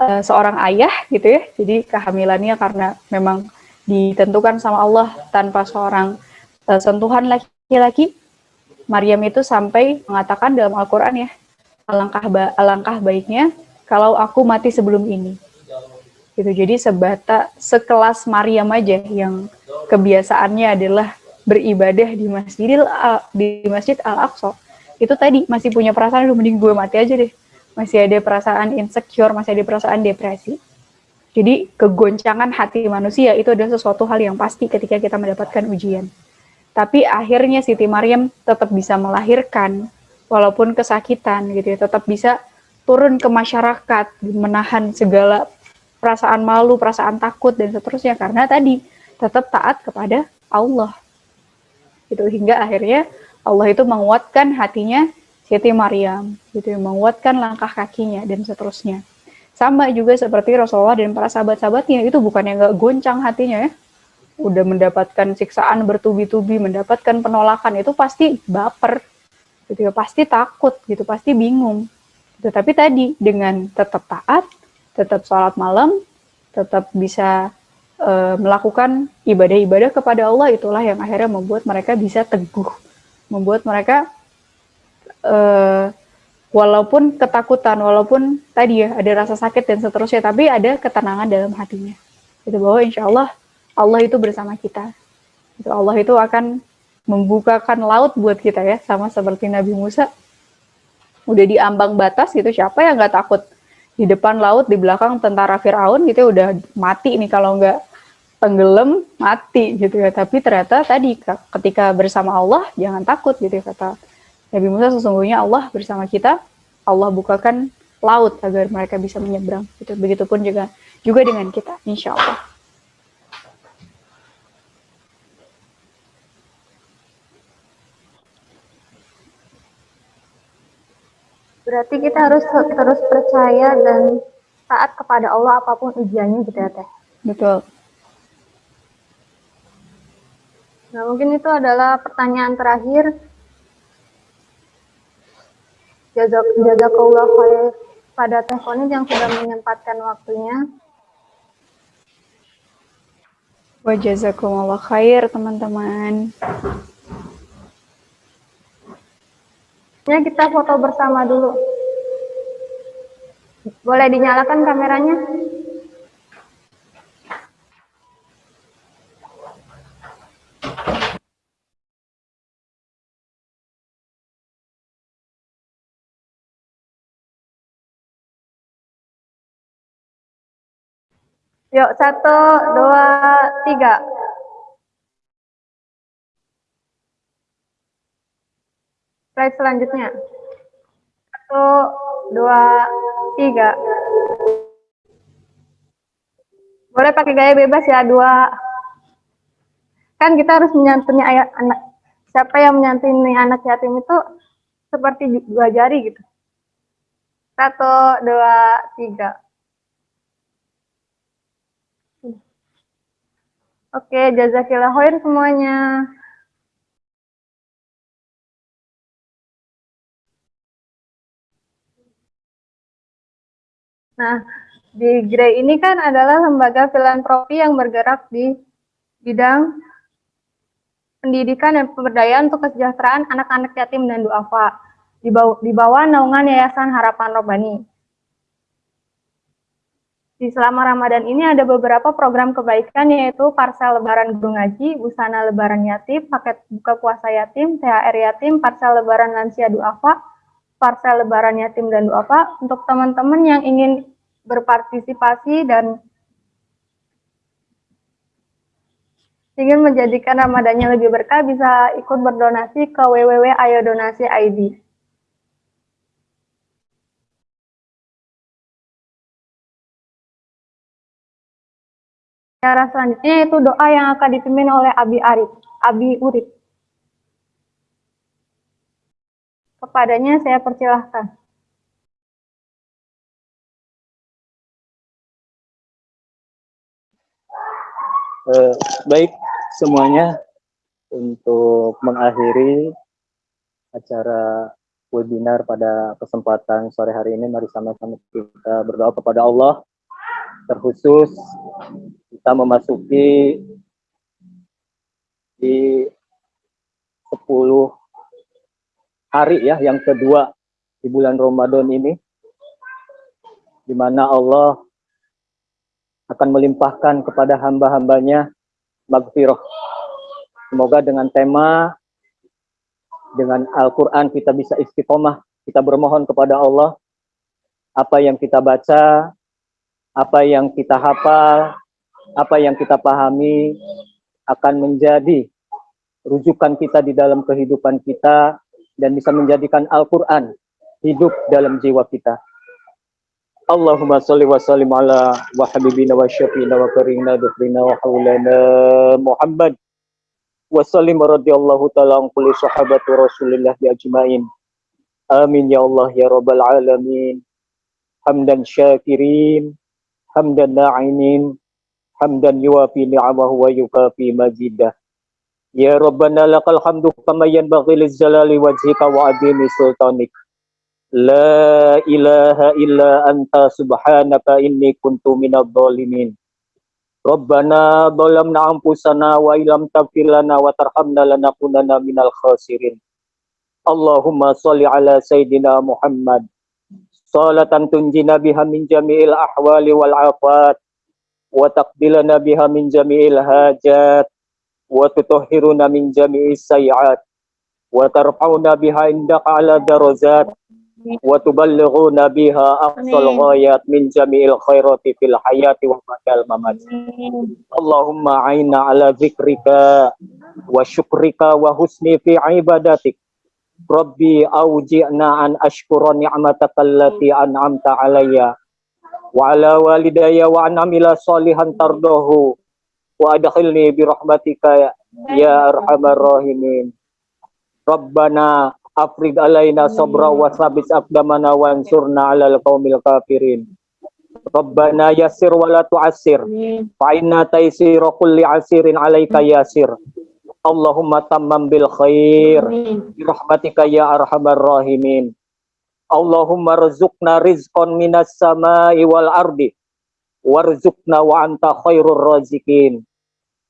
uh, seorang ayah gitu ya. Jadi kehamilannya karena memang ditentukan sama Allah tanpa seorang uh, sentuhan laki-laki. Maryam itu sampai mengatakan dalam Al-Qur'an ya, alangkah ba alangkah baiknya kalau aku mati sebelum ini. Gitu. Jadi sebata sekelas Maryam aja yang kebiasaannya adalah beribadah di di masjid al aqsa itu tadi masih punya perasaan udah mending gue mati aja deh. Masih ada perasaan insecure masih ada perasaan depresi. Jadi kegoncangan hati manusia itu adalah sesuatu hal yang pasti ketika kita mendapatkan ujian tapi akhirnya Siti Maryam tetap bisa melahirkan walaupun kesakitan gitu ya tetap bisa turun ke masyarakat menahan segala perasaan malu, perasaan takut dan seterusnya karena tadi tetap taat kepada Allah. Itu hingga akhirnya Allah itu menguatkan hatinya Siti Maryam, gitu menguatkan langkah kakinya dan seterusnya. Sama juga seperti Rasulullah dan para sahabat-sahabatnya itu bukan yang gak goncang hatinya ya. Udah mendapatkan siksaan bertubi-tubi, mendapatkan penolakan itu pasti baper, gitu ya, pasti takut, gitu, pasti bingung. Gitu. Tapi tadi dengan tetap taat, tetap sholat malam, tetap bisa uh, melakukan ibadah-ibadah kepada Allah itulah yang akhirnya membuat mereka bisa teguh, membuat mereka uh, walaupun ketakutan, walaupun tadi ya ada rasa sakit dan seterusnya, tapi ada ketenangan dalam hatinya. Itu bahwa insya Allah Allah itu bersama kita. Allah itu akan membukakan laut buat kita ya, sama seperti Nabi Musa. Udah diambang batas gitu, siapa yang nggak takut di depan laut, di belakang tentara Firaun gitu udah mati nih kalau nggak tenggelam mati gitu ya. Tapi ternyata tadi ketika bersama Allah jangan takut gitu ya kata Nabi Musa sesungguhnya Allah bersama kita. Allah bukakan laut agar mereka bisa menyeberang. Gitu. Begitupun juga juga dengan kita, insya Allah. Berarti kita harus terus percaya dan taat kepada Allah apa pun ujiannya gitu ya Teh. Betul. Nah mungkin itu adalah pertanyaan terakhir. Jazak, jazakallah khair pada Teh Konit yang sudah menyempatkan waktunya. Wa jazakumullah khair teman-teman. Ya, kita foto bersama dulu. Boleh dinyalakan kameranya? Yuk, satu, dua, tiga. Slide selanjutnya. Satu, dua, tiga. Boleh pakai gaya bebas ya, dua, kan kita harus menyantuni ayat anak. Siapa yang menyantuni anak yatim itu seperti dua jari gitu. Satu dua tiga. Oke jazakillah khair semuanya Nah, di GREI ini kan adalah lembaga filantropi yang bergerak di bidang pendidikan dan pemberdayaan untuk kesejahteraan anak-anak yatim dan duafa di bawah, di bawah naungan Yayasan Harapan Robani. Di selama Ramadan ini ada beberapa program kebaikan yaitu parsel lebaran guru ngaji, busana lebaran yatim, paket buka puasa yatim, THR yatim, parsel lebaran lansia duafa, parcel lebaran yatim dan duafa untuk teman-teman yang ingin berpartisipasi dan ingin menjadikan Ramadannya lebih berkah bisa ikut berdonasi ke www.ayodonasi.id. Cara selanjutnya itu doa yang akan dipimpin oleh Abi Arif, Abi Urip. Kepadanya saya persilahkan. Uh, baik semuanya untuk mengakhiri acara webinar pada kesempatan sore hari ini mari sama-sama kita berdoa kepada Allah terkhusus kita memasuki di 10 hari ya yang kedua di bulan Ramadan ini di mana Allah akan melimpahkan kepada hamba-hambanya magfirah. Semoga dengan tema dengan Al-Quran kita bisa istiqomah, kita bermohon kepada Allah apa yang kita baca, apa yang kita hafal, apa yang kita pahami akan menjadi rujukan kita di dalam kehidupan kita dan bisa menjadikan Al-Quran hidup dalam jiwa kita. Allahumma salli wa sallim ala wa habibina wa syafiina wa karina dufrina wa haulana Muhammad wa sallim radiyallahu ta'ala an kulli sahabati rasulillah bi ajmain. Amin ya Allah ya rabbal alamin. Hamdan syakirin, hamdan na'imin, hamdan yuafi ni'amahu wa yukafi mazidah. Ya Rabbana lakal hamdu kama yanbaghi lizzalali wajhika wa adimi sultanik. La ilaha illa anta subhanaka inni kuntu minadh dhalimin. Rabbana dhalamna anfusana wa ilam taghfir wa tarhamna lanakunanna minal khasirin. Allahumma shalli ala sayidina Muhammad. Salatan tunjina biha min jami'il ahwali wal afat wa taqbilana biha min jami'il hajat wa tutahhiruna min jami'i sayiat wa tarfa'una biha indaka ala darajat wa tuballighuna biha aqsal ghayat min jami'il khairati fil hayati wa ba'dal mamat Allahumma aina ala zikrika wa syukrika wa husni fi ibadatik Rabbi awji'na an ashkura ni'mataka allati an'amta alayya wa ala walidayya wa an amila salihan tardahu wa adkhilni bi rahmatika ya arhamar rahimin. Rabbana afrig alaina sabra wa sabit aqdamana wa ansurna alal qaumil kafirin. Rabbana yassir wa la tu'assir. Fa inna taysira kulli asirin alaika yasir Allahumma tammam bil khair. Bi rahmatika ya arhamar rahimin. Allahumma rizqna rizqan minas samai wal ardi warzuqna wa anta khairur razikin.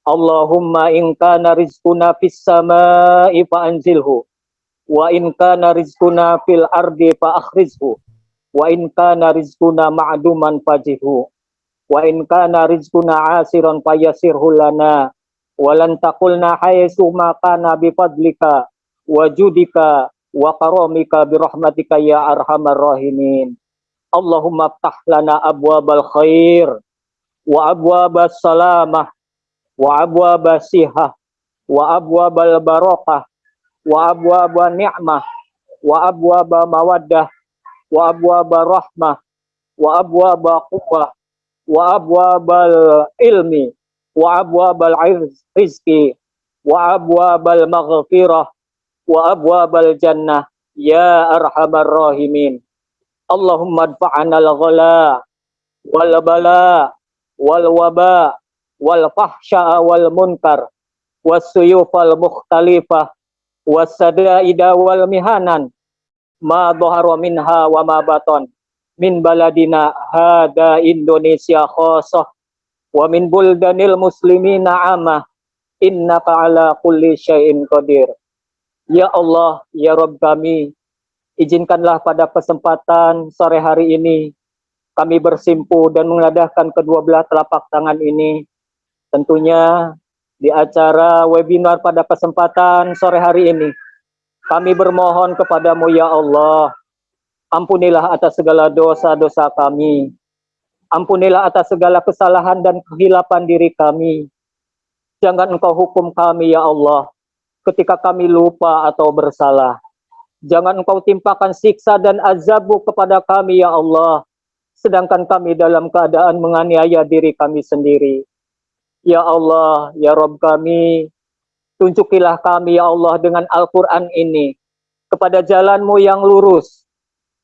Allahumma in kana rizquna fis samai fa anzilhu. Wa in kana rizquna fil ardi fa akhrizhu. Wa in kana rizquna ma'duman fajihhu wa in kana rizquna asiran fayasirhu lana. Wa lan taqulna haythu ma kana bi fadlika. Wa judika wa karamika bi rahmatika ya arhamar rahimin Allahumma ftah lana abwabal khair wa abwabas salamah wa abwabas sihah wa abwabal barakah wa abwaba ni'mah wa abwaba mawaddah wa abwaba rahmah wa abwaba quwwah wa abwabal ilmi wa abwabal rizqi wa abwabal maghfirah wa abwabal jannah. Ya arhamar rahimin Allahumma adfa'ana al-ghala wal bala wal waba wal fahsya wal munkar was suyufal mukhtalifah was wal mihanan ma dhahara minha wa ma baton min baladina hada Indonesia khosah wa min buldanil muslimina amah innaka ala kulli syai'in qadir. Ya Allah, ya Rabb kami, izinkanlah pada kesempatan sore hari ini kami bersimpu dan mengadahkan kedua belah telapak tangan ini. Tentunya di acara webinar pada kesempatan sore hari ini, kami bermohon kepadamu ya Allah, ampunilah atas segala dosa-dosa kami, ampunilah atas segala kesalahan dan kehilapan diri kami, Jangan engkau hukum kami ya Allah ketika kami lupa atau bersalah. Jangan engkau timpakan siksa dan azabmu kepada kami ya Allah. Sedangkan kami dalam keadaan menganiaya diri kami sendiri. Ya Allah, ya Rob kami, tunjukilah kami ya Allah dengan Al-Quran ini kepada jalanmu yang lurus,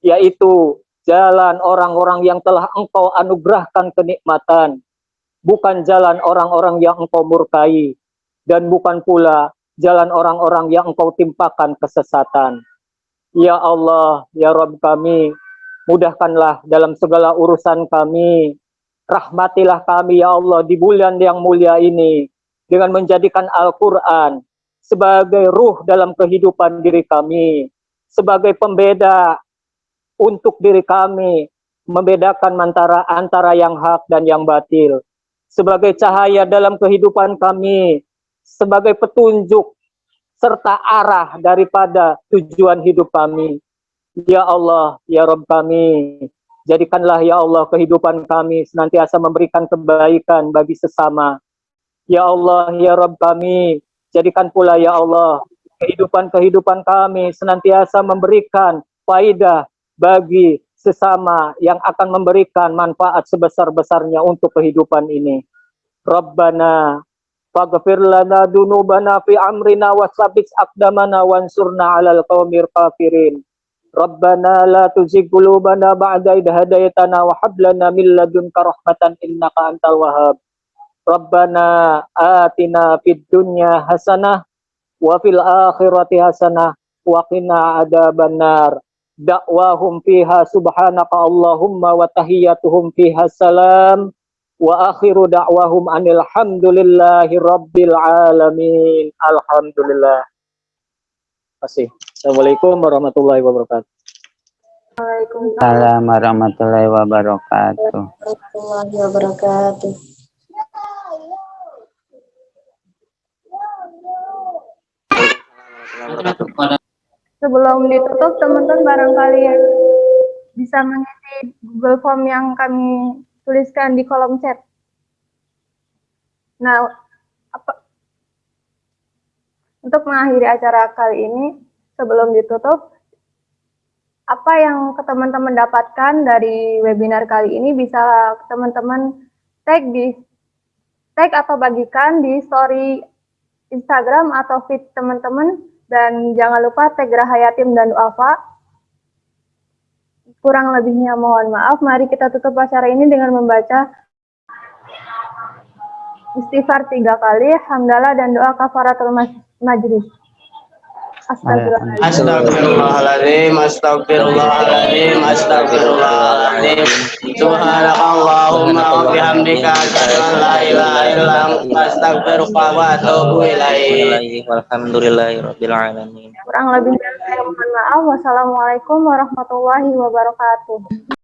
yaitu jalan orang-orang yang telah engkau anugerahkan kenikmatan, bukan jalan orang-orang yang engkau murkai, dan bukan pula jalan orang-orang yang engkau timpakan kesesatan. Ya Allah, ya Rabb kami, mudahkanlah dalam segala urusan kami, rahmatilah kami ya Allah di bulan yang mulia ini, dengan menjadikan Al-Quran sebagai ruh dalam kehidupan diri kami, sebagai pembeda untuk diri kami, membedakan antara antara yang hak dan yang batil, sebagai cahaya dalam kehidupan kami, sebagai petunjuk serta arah daripada tujuan hidup kami. Ya Allah, ya Rabb kami, jadikanlah ya Allah kehidupan kami senantiasa memberikan kebaikan bagi sesama. Ya Allah, ya Rabb kami, jadikan pula ya Allah kehidupan-kehidupan kami senantiasa memberikan faidah bagi sesama yang akan memberikan manfaat sebesar-besarnya untuk kehidupan ini. Rabbana faghfir lana dunubana fi amrina wasabis aqdamana wansurna 'alal qaumir kafirin. Rabbana la tuzigh qulubana ba'da idh wa hab lana min ladunka rahmatan innaka antal wahhab. Rabbana atina fid dunya hasanah wa fil akhirati hasanah wa qina adzabannar da'wahum fiha subhanaka Allahumma wa tahiyyatuhum fiha salam wa akhiru da'wahum anil hamdulillahi rabbil alamin alhamdulillah Terima Assalamualaikum warahmatullahi wabarakatuh Waalaikumsalam warahmatullahi wabarakatuh. warahmatullahi wabarakatuh. Sebelum ditutup, teman-teman barangkali bisa mengisi Google Form yang kami tuliskan di kolom chat. Nah, apa, untuk mengakhiri acara kali ini, sebelum ditutup, apa yang teman-teman dapatkan dari webinar kali ini bisa teman-teman tag di tag atau bagikan di story Instagram atau feed teman-teman dan jangan lupa tag Rahayatim dan Alfa. Kurang lebihnya mohon maaf. Mari kita tutup acara ini dengan membaca istighfar tiga kali, hamdalah dan doa kafaratul majlis. Astagfirullahaladzim, astagfirullahaladzim, astagfirullahaladzim. Subhanakallahumma wa bihamdika asyhadu an la ilaha illa anta astaghfiruka wa atubu ilaik. Walhamdulillahirabbil alamin. Kurang lebihnya saya mohon maaf. Wassalamualaikum warahmatullahi wabarakatuh.